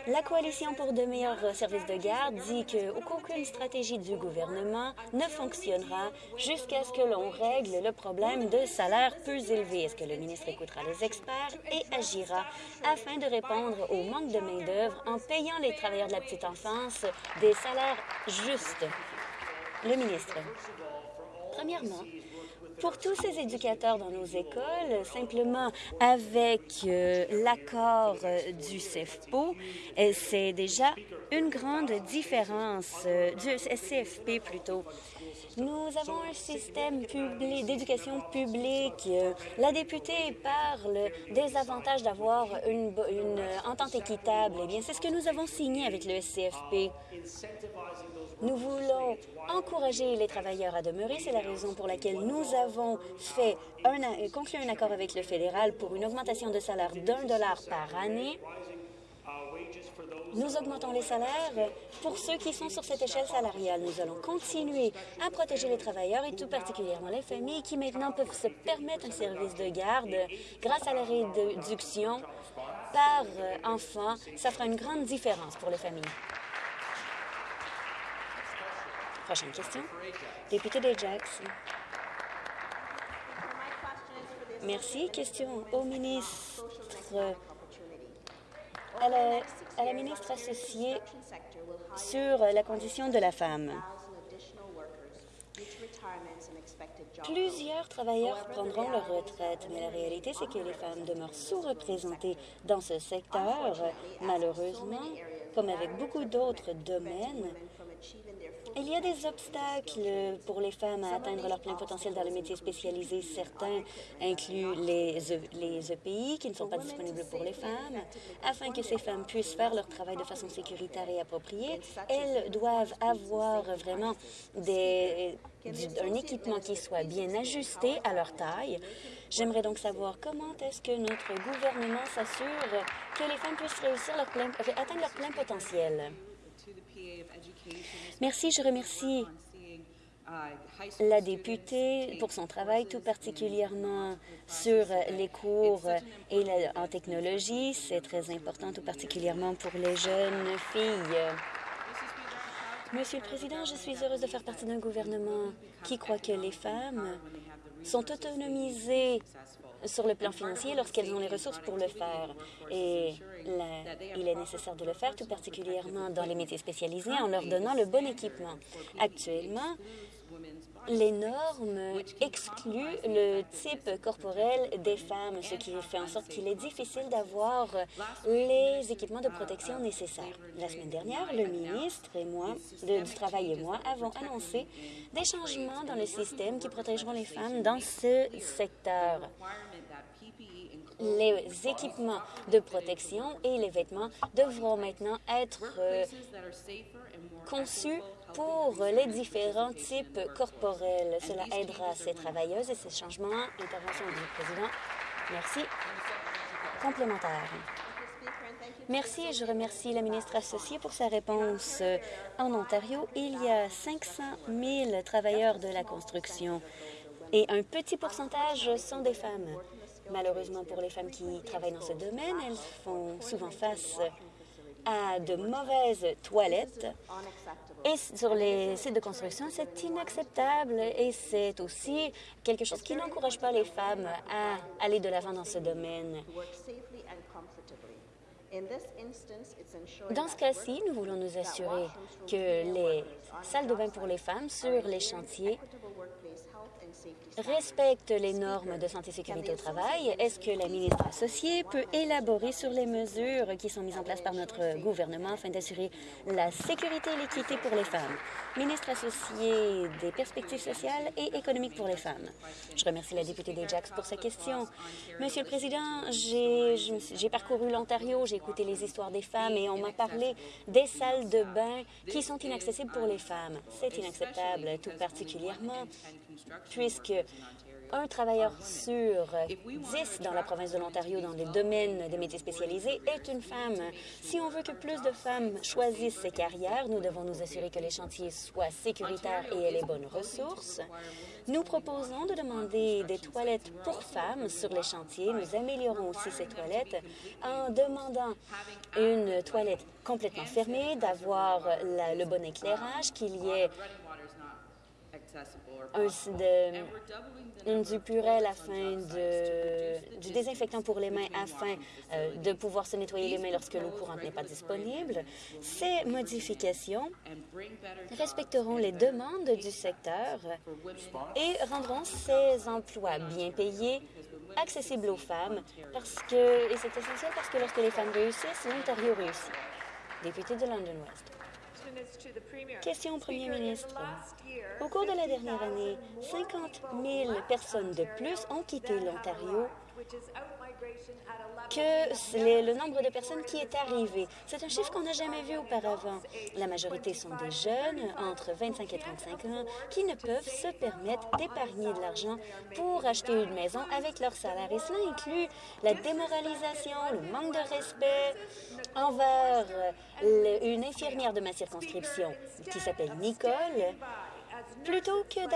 La Coalition pour de meilleurs services de garde dit qu'aucune stratégie du gouvernement ne fonctionnera jusqu'à ce que l'on règle le problème de salaires plus Est-ce que le ministre écoutera les experts et agira afin de répondre au manque de main-d'œuvre en payant les travailleurs de la petite enfance des salaires justes? Le ministre. Premièrement, pour tous ces éducateurs dans nos écoles, simplement avec euh, l'accord euh, du CFPO, euh, c'est déjà une grande différence, du CFP plutôt. Nous avons un système d'éducation publique. La députée parle des avantages d'avoir une, une, entente équitable. Eh bien, c'est ce que nous avons signé avec le CFP. Nous voulons encourager les travailleurs à demeurer. C'est la raison pour laquelle nous avons fait un, conclu un accord avec le fédéral pour une augmentation de salaire d'un dollar par année nous augmentons les salaires pour ceux qui sont sur cette échelle salariale. Nous allons continuer à protéger les travailleurs et tout particulièrement les familles qui maintenant peuvent se permettre un service de garde grâce à la réduction par enfant. Ça fera une grande différence pour les familles. Prochaine question. Député d'Ajax. Merci. Question au ministre, à la, ministre associée sur la condition de la femme. Plusieurs travailleurs prendront leur retraite, mais la réalité, c'est que les femmes demeurent sous-représentées dans ce secteur. Malheureusement, comme avec beaucoup d'autres domaines, il y a des obstacles pour les femmes à atteindre leur plein potentiel dans les métiers spécialisés. Certains incluent les, les EPI qui ne sont pas disponibles pour les femmes. Afin que ces femmes puissent faire leur travail de façon sécuritaire et appropriée, elles doivent avoir vraiment des, un équipement qui soit bien ajusté à leur taille. J'aimerais donc savoir comment est-ce que notre gouvernement s'assure que les femmes puissent réussir leur plein, atteindre leur plein potentiel. Merci, je remercie la députée pour son travail, tout particulièrement sur les cours et en technologie. C'est très important, tout particulièrement pour les jeunes filles. Monsieur le Président, je suis heureuse de faire partie d'un gouvernement qui croit que les femmes sont autonomisées sur le plan financier lorsqu'elles ont les ressources pour le faire. Et il est nécessaire de le faire, tout particulièrement dans les métiers spécialisés, en leur donnant le bon équipement. Actuellement, les normes excluent le type corporel des femmes, ce qui fait en sorte qu'il est difficile d'avoir les équipements de protection nécessaires. La semaine dernière, le ministre et moi, du Travail et moi, avons annoncé des changements dans le système qui protégeront les femmes dans ce secteur les équipements de protection et les vêtements devront maintenant être euh, conçus pour les différents types corporels. Cela aidera ces travailleuses et ces changements. Intervention du président. Merci. Complémentaire. Merci et je remercie la ministre associée pour sa réponse. En Ontario, il y a 500 000 travailleurs de la construction et un petit pourcentage sont des femmes. Malheureusement pour les femmes qui travaillent dans ce domaine, elles font souvent face à de mauvaises toilettes. Et sur les sites de construction, c'est inacceptable et c'est aussi quelque chose qui n'encourage pas les femmes à aller de l'avant dans ce domaine. Dans ce cas-ci, nous voulons nous assurer que les salles de bain pour les femmes sur les chantiers respecte les normes de santé et sécurité au travail, est-ce que la ministre associée peut élaborer sur les mesures qui sont mises en place par notre gouvernement afin d'assurer la sécurité et l'équité pour les femmes? Ministre associée des perspectives sociales et économiques pour les femmes. Je remercie la députée des Jacks pour sa question. Monsieur le Président, j'ai parcouru l'Ontario, j'ai écouté les histoires des femmes et on m'a parlé des salles de bain qui sont inaccessibles pour les femmes. C'est inacceptable, tout particulièrement puisque un travailleur sur dix dans la province de l'Ontario dans les domaines des métiers spécialisés est une femme. Si on veut que plus de femmes choisissent ces carrières, nous devons nous assurer que les chantiers soient sécuritaires et aient les bonnes ressources. Nous proposons de demander des toilettes pour femmes sur les chantiers. Nous améliorons aussi ces toilettes en demandant une toilette complètement fermée, d'avoir le bon éclairage, qu'il y ait du purel afin de, du désinfectant pour les mains afin euh, de pouvoir se nettoyer les mains lorsque l'eau courante n'est pas disponible. Ces modifications respecteront les demandes du secteur et rendront ces emplois bien payés accessibles aux femmes parce que, et c'est essentiel parce que lorsque les femmes réussissent, l'Ontario réussit. Député de London West. Question au Premier ministre. Au cours de la dernière année, 50 000 personnes de plus ont quitté l'Ontario que c'est le nombre de personnes qui est arrivé. C'est un chiffre qu'on n'a jamais vu auparavant. La majorité sont des jeunes entre 25 et 35 ans qui ne peuvent se permettre d'épargner de l'argent pour acheter une maison avec leur salaire. Et cela inclut la démoralisation, le manque de respect envers une infirmière de ma circonscription qui s'appelle Nicole. Plutôt que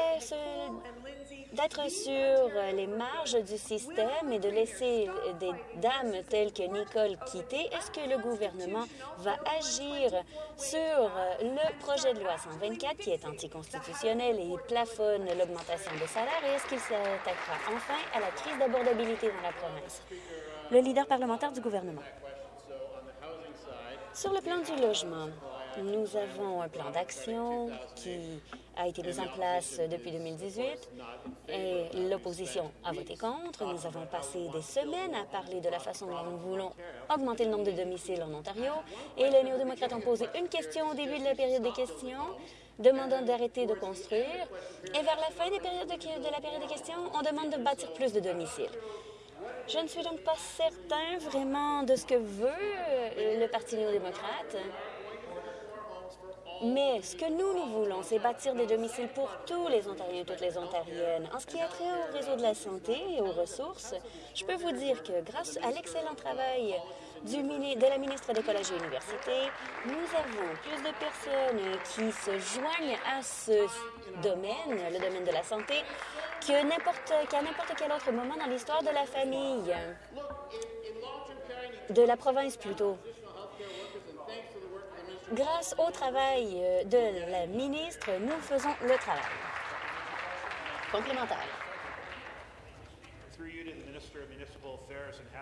d'être sur les marges du système et de laisser des dames telles que Nicole quitter, est-ce que le gouvernement va agir sur le projet de loi 124 qui est anticonstitutionnel et plafonne l'augmentation des salaires et est-ce qu'il s'attaquera enfin à la crise d'abordabilité dans la province? Le leader parlementaire du gouvernement. Sur le plan du logement, nous avons un plan d'action qui a été mis en place depuis 2018 et l'opposition a voté contre. Nous avons passé des semaines à parler de la façon dont nous voulons augmenter le nombre de domiciles en Ontario et les néo-démocrates ont posé une question au début de la période des questions demandant d'arrêter de construire et vers la fin de, de la période des questions, on demande de bâtir plus de domiciles. Je ne suis donc pas certain vraiment de ce que veut le Parti néo-démocrate. Mais ce que nous, nous voulons, c'est bâtir des domiciles pour tous les Ontariens et toutes les Ontariennes. En ce qui a trait au réseau de la santé et aux ressources, je peux vous dire que grâce à l'excellent travail du, de la ministre des Collèges et Universités, nous avons plus de personnes qui se joignent à ce domaine, le domaine de la santé, qu'à n'importe quel autre moment dans l'histoire de la famille, de la province plutôt. Grâce au travail euh, de la ministre, nous faisons le travail. Complémentaire.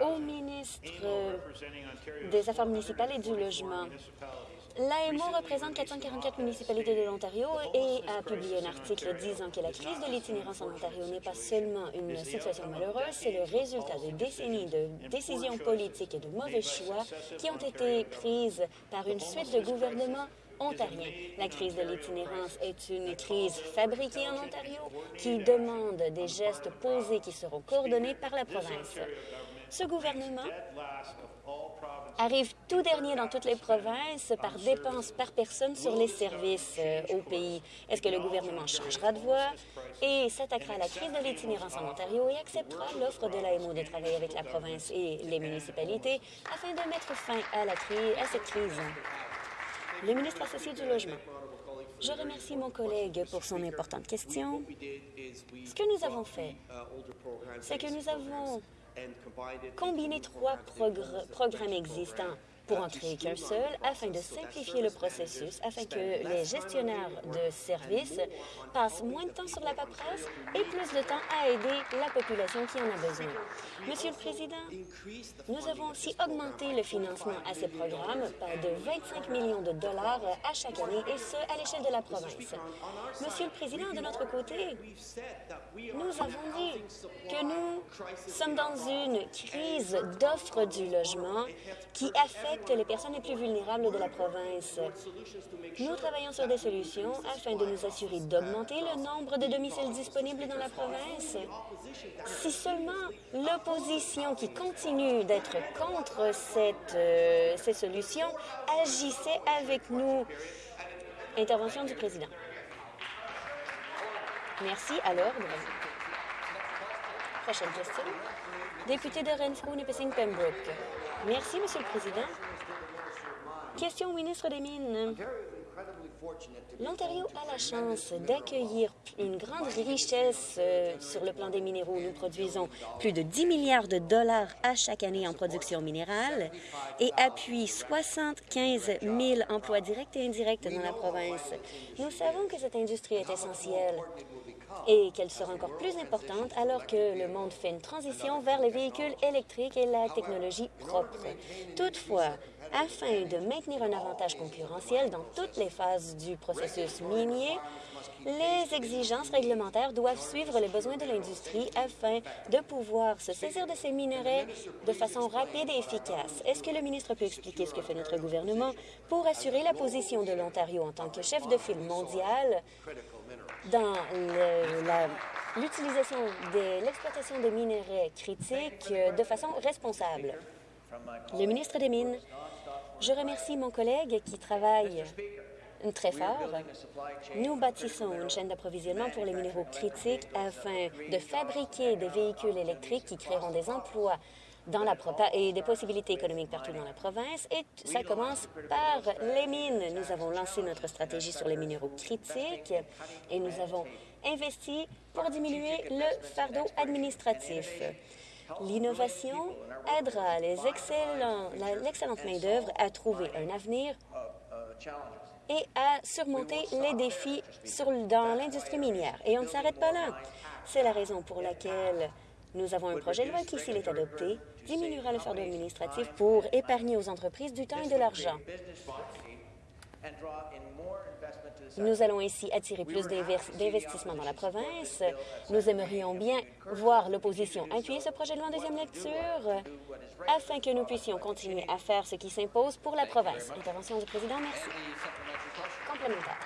Au ministre des Affaires municipales et du Logement, L'AMO représente 444 municipalités de l'Ontario et a publié un article disant que la crise de l'itinérance en Ontario n'est pas seulement une situation malheureuse, c'est le résultat de décennies de décisions politiques et de mauvais choix qui ont été prises par une suite de gouvernements ontariens. La crise de l'itinérance est une crise fabriquée en Ontario qui demande des gestes posés qui seront coordonnés par la province. Ce gouvernement arrive tout dernier dans toutes les provinces par dépenses par personne sur les services euh, au pays. Est-ce que le gouvernement changera de voie et s'attaquera à la crise de l'itinérance en Ontario et acceptera l'offre de l'AMO de travailler avec la province et les municipalités afin de mettre fin à, cette crise? Le ministre associé du Logement. Je remercie mon collègue pour son importante question. Ce que nous avons fait, c'est que nous avons combiner trois programmes existants pour créer qu'un seul afin de simplifier le processus, afin que les gestionnaires de services passent moins de temps sur la paperasse et plus de temps à aider la population qui en a besoin. Monsieur le Président, nous avons aussi augmenté le financement à ces programmes de 25 millions de dollars à chaque année, et ce, à l'échelle de la province. Monsieur le Président, de notre côté, nous avons dit que nous sommes dans une crise d'offres du logement qui affecte les personnes les plus vulnérables de la province. Nous travaillons sur des solutions afin de nous assurer d'augmenter le nombre de domiciles disponibles dans la province. Si seulement l'opposition qui continue d'être contre cette, euh, ces solutions agissait avec nous. Intervention du président. Merci. À l'ordre. Prochaine question. Député de Renfrew, Nipissing, Pembroke. Merci, Monsieur le Président. Question au ministre des Mines. L'Ontario a la chance d'accueillir une grande richesse euh, sur le plan des minéraux. Nous produisons plus de 10 milliards de dollars à chaque année en production minérale et appuie 75 000 emplois directs et indirects dans la province. Nous savons que cette industrie est essentielle et qu'elle sera encore plus importante alors que le monde fait une transition vers les véhicules électriques et la technologie propre. Toutefois, afin de maintenir un avantage concurrentiel dans toutes les phases du processus minier, les exigences réglementaires doivent suivre les besoins de l'industrie afin de pouvoir se saisir de ces minerais de façon rapide et efficace. Est-ce que le ministre peut expliquer ce que fait notre gouvernement pour assurer la position de l'Ontario en tant que chef de file mondial dans l'utilisation de l'exploitation des minerais critiques euh, de façon responsable? Le ministre des Mines, je remercie mon collègue qui travaille très fort. Nous bâtissons une chaîne d'approvisionnement pour les minéraux critiques afin de fabriquer des véhicules électriques qui créeront des emplois dans et des possibilités économiques partout dans la province. Et ça commence par les mines. Nous avons lancé notre stratégie sur les minéraux critiques et nous avons investi pour diminuer le fardeau administratif. L'innovation aidera l'excellente main-d'œuvre à trouver un avenir et à surmonter les défis dans l'industrie minière. Et on ne s'arrête pas là. C'est la raison pour laquelle nous avons un projet de loi qui, s'il est adopté, diminuera le fardeau administratif pour épargner aux entreprises du temps et de l'argent. Nous allons ici attirer plus d'investissements dans la province. Nous aimerions bien voir l'opposition appuyer ce projet de loi en deuxième lecture afin que nous puissions continuer à faire ce qui s'impose pour la province. Intervention du président, merci. Complémentaire.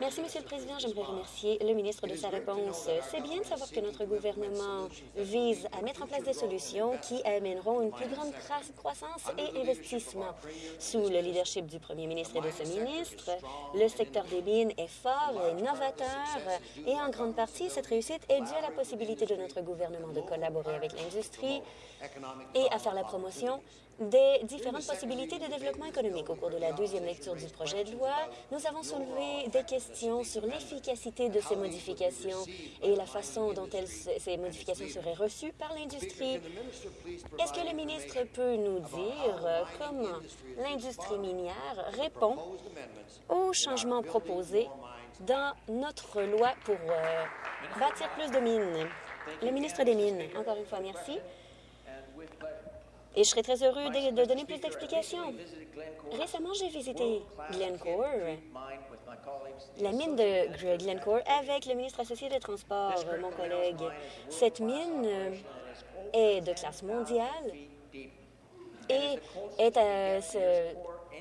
Merci, Monsieur le Président. J'aimerais remercier le ministre de sa réponse. C'est bien de savoir que notre gouvernement vise à mettre en place des solutions qui amèneront une plus grande croissance et investissement. Sous le leadership du premier ministre et de ce ministre, le secteur des mines est fort et novateur et en grande partie, cette réussite est due à la possibilité de notre gouvernement de collaborer avec l'industrie et à faire la promotion des différentes possibilités de développement économique. Au cours de la deuxième lecture du projet de loi, nous avons soulevé des questions sur l'efficacité de ces modifications et la façon dont ces modifications seraient reçues par l'industrie. Est-ce que le ministre peut nous dire comment l'industrie minière répond aux changements proposés dans notre loi pour euh, bâtir plus de mines? Le ministre des Mines, encore une fois, merci. Et je serais très heureux de, donner plus d'explications. Récemment, j'ai visité Glencore, la mine de Glencore, avec le ministre associé des Transports, mon collègue. Cette mine est de classe mondiale et est,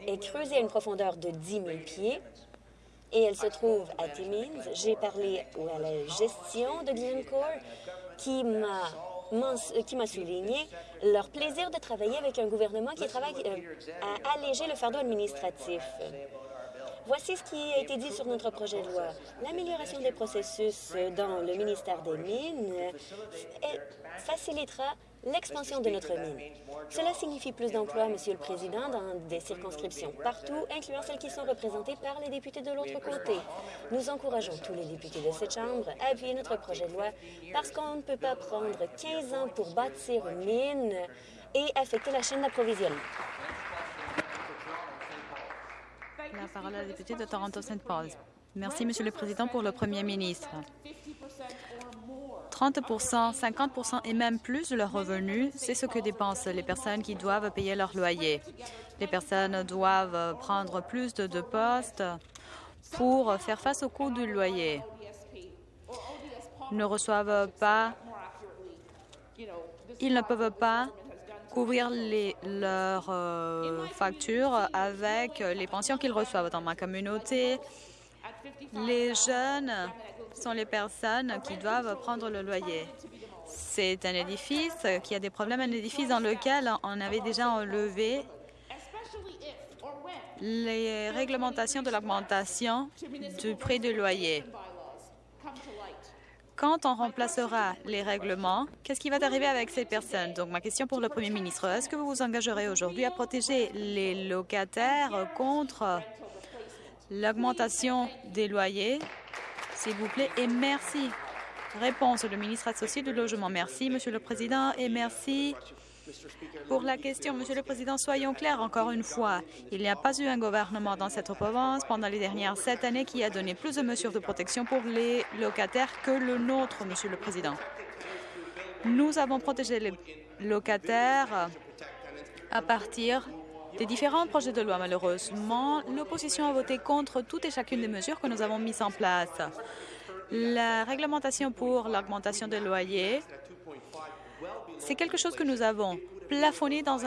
est creusée à une profondeur de 10 000 pieds et elle se trouve à Timmins. J'ai parlé à la gestion de Glencore qui m'a qui m'a souligné leur plaisir de travailler avec un gouvernement qui travaille euh, à alléger le fardeau administratif. Voici ce qui a été dit sur notre projet de loi. L'amélioration des processus dans le ministère des Mines facilitera l'expansion de notre mine. Cela signifie plus d'emplois, Monsieur le Président, dans des circonscriptions partout, incluant celles qui sont représentées par les députés de l'autre côté. Nous encourageons tous les députés de cette Chambre à appuyer notre projet de loi parce qu'on ne peut pas prendre 15 ans pour bâtir une mine et affecter la chaîne d'approvisionnement. La parole à la députée de Toronto-Saint Paul. Merci, Monsieur le Président, pour le Premier ministre. 30% 50% et même plus de leurs revenus, c'est ce que dépensent les personnes qui doivent payer leur loyer. Les personnes doivent prendre plus de, postes pour faire face au coût du loyer. Ne reçoivent pas, ils ne peuvent pas couvrir leurs euh, factures avec les pensions qu'ils reçoivent dans ma communauté. Les jeunes sont les personnes qui doivent prendre le loyer. C'est un édifice qui a des problèmes, un édifice dans lequel on avait déjà enlevé les réglementations de l'augmentation du prix du loyer. Quand on remplacera les règlements, qu'est-ce qui va arriver avec ces personnes? Donc, ma question pour le Premier ministre, est-ce que vous vous engagerez aujourd'hui à protéger les locataires contre l'augmentation des loyers? S'il vous plaît, et merci. Réponse le ministre associé du Logement. Merci, Monsieur le Président, et merci pour la question. Monsieur le Président, soyons clairs encore une fois. Il n'y a pas eu un gouvernement dans cette province pendant les dernières sept années qui a donné plus de mesures de protection pour les locataires que le nôtre, Monsieur le Président. Nous avons protégé les locataires à partir des différents projets de loi. Malheureusement, l'opposition a voté contre toutes et chacune des mesures que nous avons mises en place. La réglementation pour l'augmentation des loyers C'est quelque chose que nous avons plafonné dans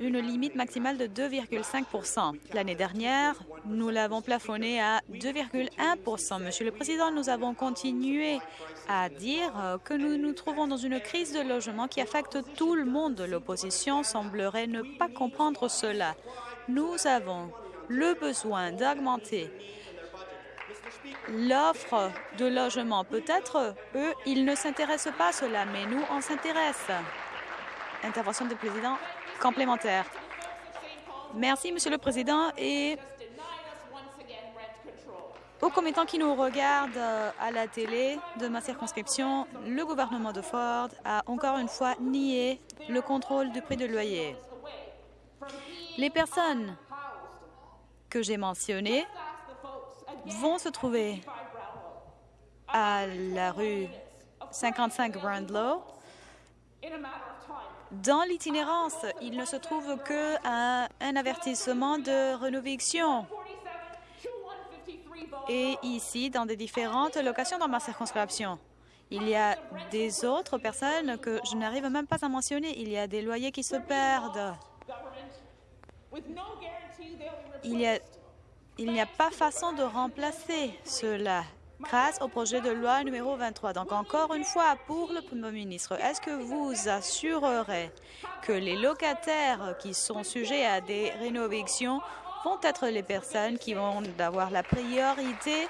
une limite maximale de 2,5% L'année dernière, nous l'avons plafonné à 2,1% Monsieur le Président, nous avons continué à dire que nous nous trouvons dans une crise de logement qui affecte tout le monde. L'opposition semblerait ne pas comprendre cela. Nous avons le besoin d'augmenter l'offre de logement. Peut-être, eux, ils ne s'intéressent pas à cela, mais nous, on s'intéresse. Intervention du président complémentaire. Merci, Monsieur le Président, et aux commettants qui nous regardent euh, à la télé de ma circonscription, le gouvernement de Ford a encore une fois nié le contrôle du prix de loyer. Les personnes que j'ai mentionnées vont se trouver à la rue 55 Brandlow dans l'itinérance, il ne se trouve qu'un un avertissement de rénovation. Et ici, dans des différentes locations dans ma circonscription, il y a des autres personnes que je n'arrive même pas à mentionner. Il y a des loyers qui se perdent. Il n'y a, a pas façon de remplacer cela grâce au projet de loi numéro 23. Donc, encore une fois, pour le Premier ministre, est-ce que vous assurerez que les locataires qui sont sujets à des rénovations vont être les personnes qui vont avoir la priorité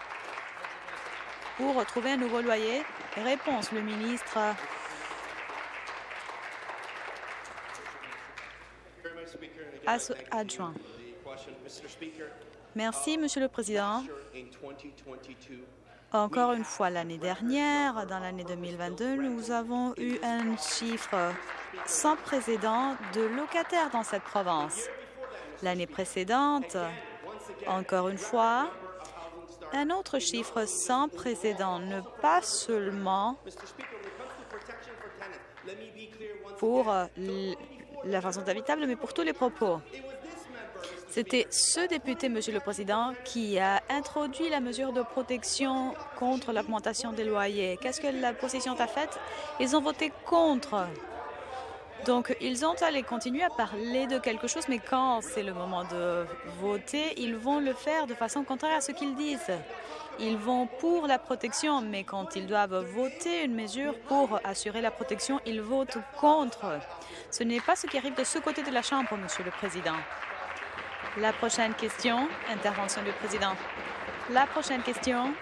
pour trouver un nouveau loyer? Réponse, le ministre. Adjoint. Merci, Monsieur le Président. Encore une fois, l'année dernière, dans l'année 2022, nous avons eu un chiffre sans précédent de locataires dans cette province. L'année précédente, encore une fois, un autre chiffre sans précédent, ne pas seulement pour la façon habitable, mais pour tous les propos. C'était ce député, Monsieur le Président, qui a introduit la mesure de protection contre l'augmentation des loyers. Qu'est-ce que la position a fait Ils ont voté contre. Donc, ils ont allé continuer à parler de quelque chose, mais quand c'est le moment de voter, ils vont le faire de façon contraire à ce qu'ils disent. Ils vont pour la protection, mais quand ils doivent voter une mesure pour assurer la protection, ils votent contre. Ce n'est pas ce qui arrive de ce côté de la Chambre, Monsieur le Président. La prochaine question, intervention du président. La prochaine question.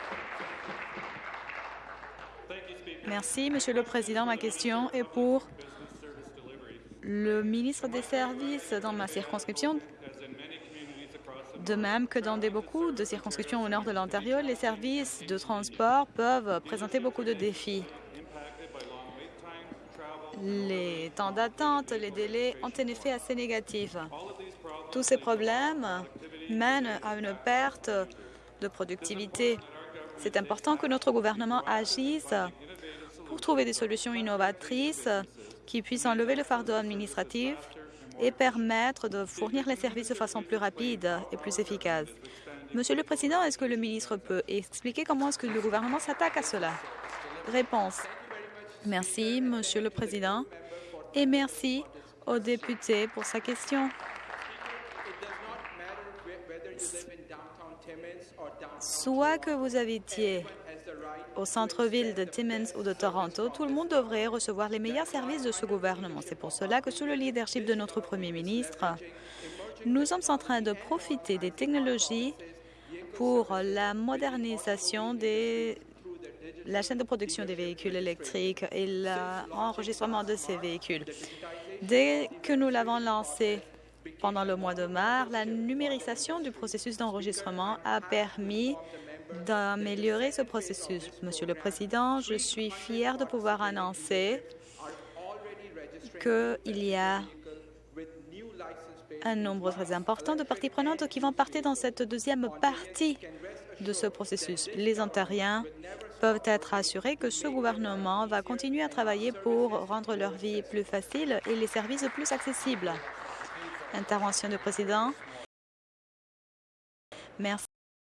Merci, Monsieur le Président. Ma question est pour le ministre des Services dans ma circonscription. De même que dans beaucoup de circonscriptions au nord de l'Ontario, les services de transport peuvent présenter beaucoup de défis. Les temps d'attente, les délais ont un effet assez négatif. Tous ces problèmes mènent à une perte de productivité. C'est important que notre gouvernement agisse pour trouver des solutions innovatrices qui puissent enlever le fardeau administratif et permettre de fournir les services de façon plus rapide et plus efficace. Monsieur le Président, est-ce que le ministre peut expliquer comment est-ce que le gouvernement s'attaque à cela? Réponse. Merci, Monsieur le Président, et merci au député pour sa question. Soit que vous habitiez au centre-ville de Timmins ou de Toronto, tout le monde devrait recevoir les meilleurs services de ce gouvernement. C'est pour cela que, sous le leadership de notre Premier ministre, nous sommes en train de profiter des technologies pour la modernisation de la chaîne de production des véhicules électriques et l'enregistrement de ces véhicules. Dès que nous l'avons lancé pendant le mois de mars, la numérisation du processus d'enregistrement a permis d'améliorer ce processus. Monsieur le Président, je suis fier de pouvoir annoncer qu'il y a un nombre très important de parties prenantes qui vont partir dans cette deuxième partie de ce processus. Les Ontariens peuvent être assurés que ce gouvernement va continuer à travailler pour rendre leur vie plus facile et les services plus accessibles. Intervention du président. Merci.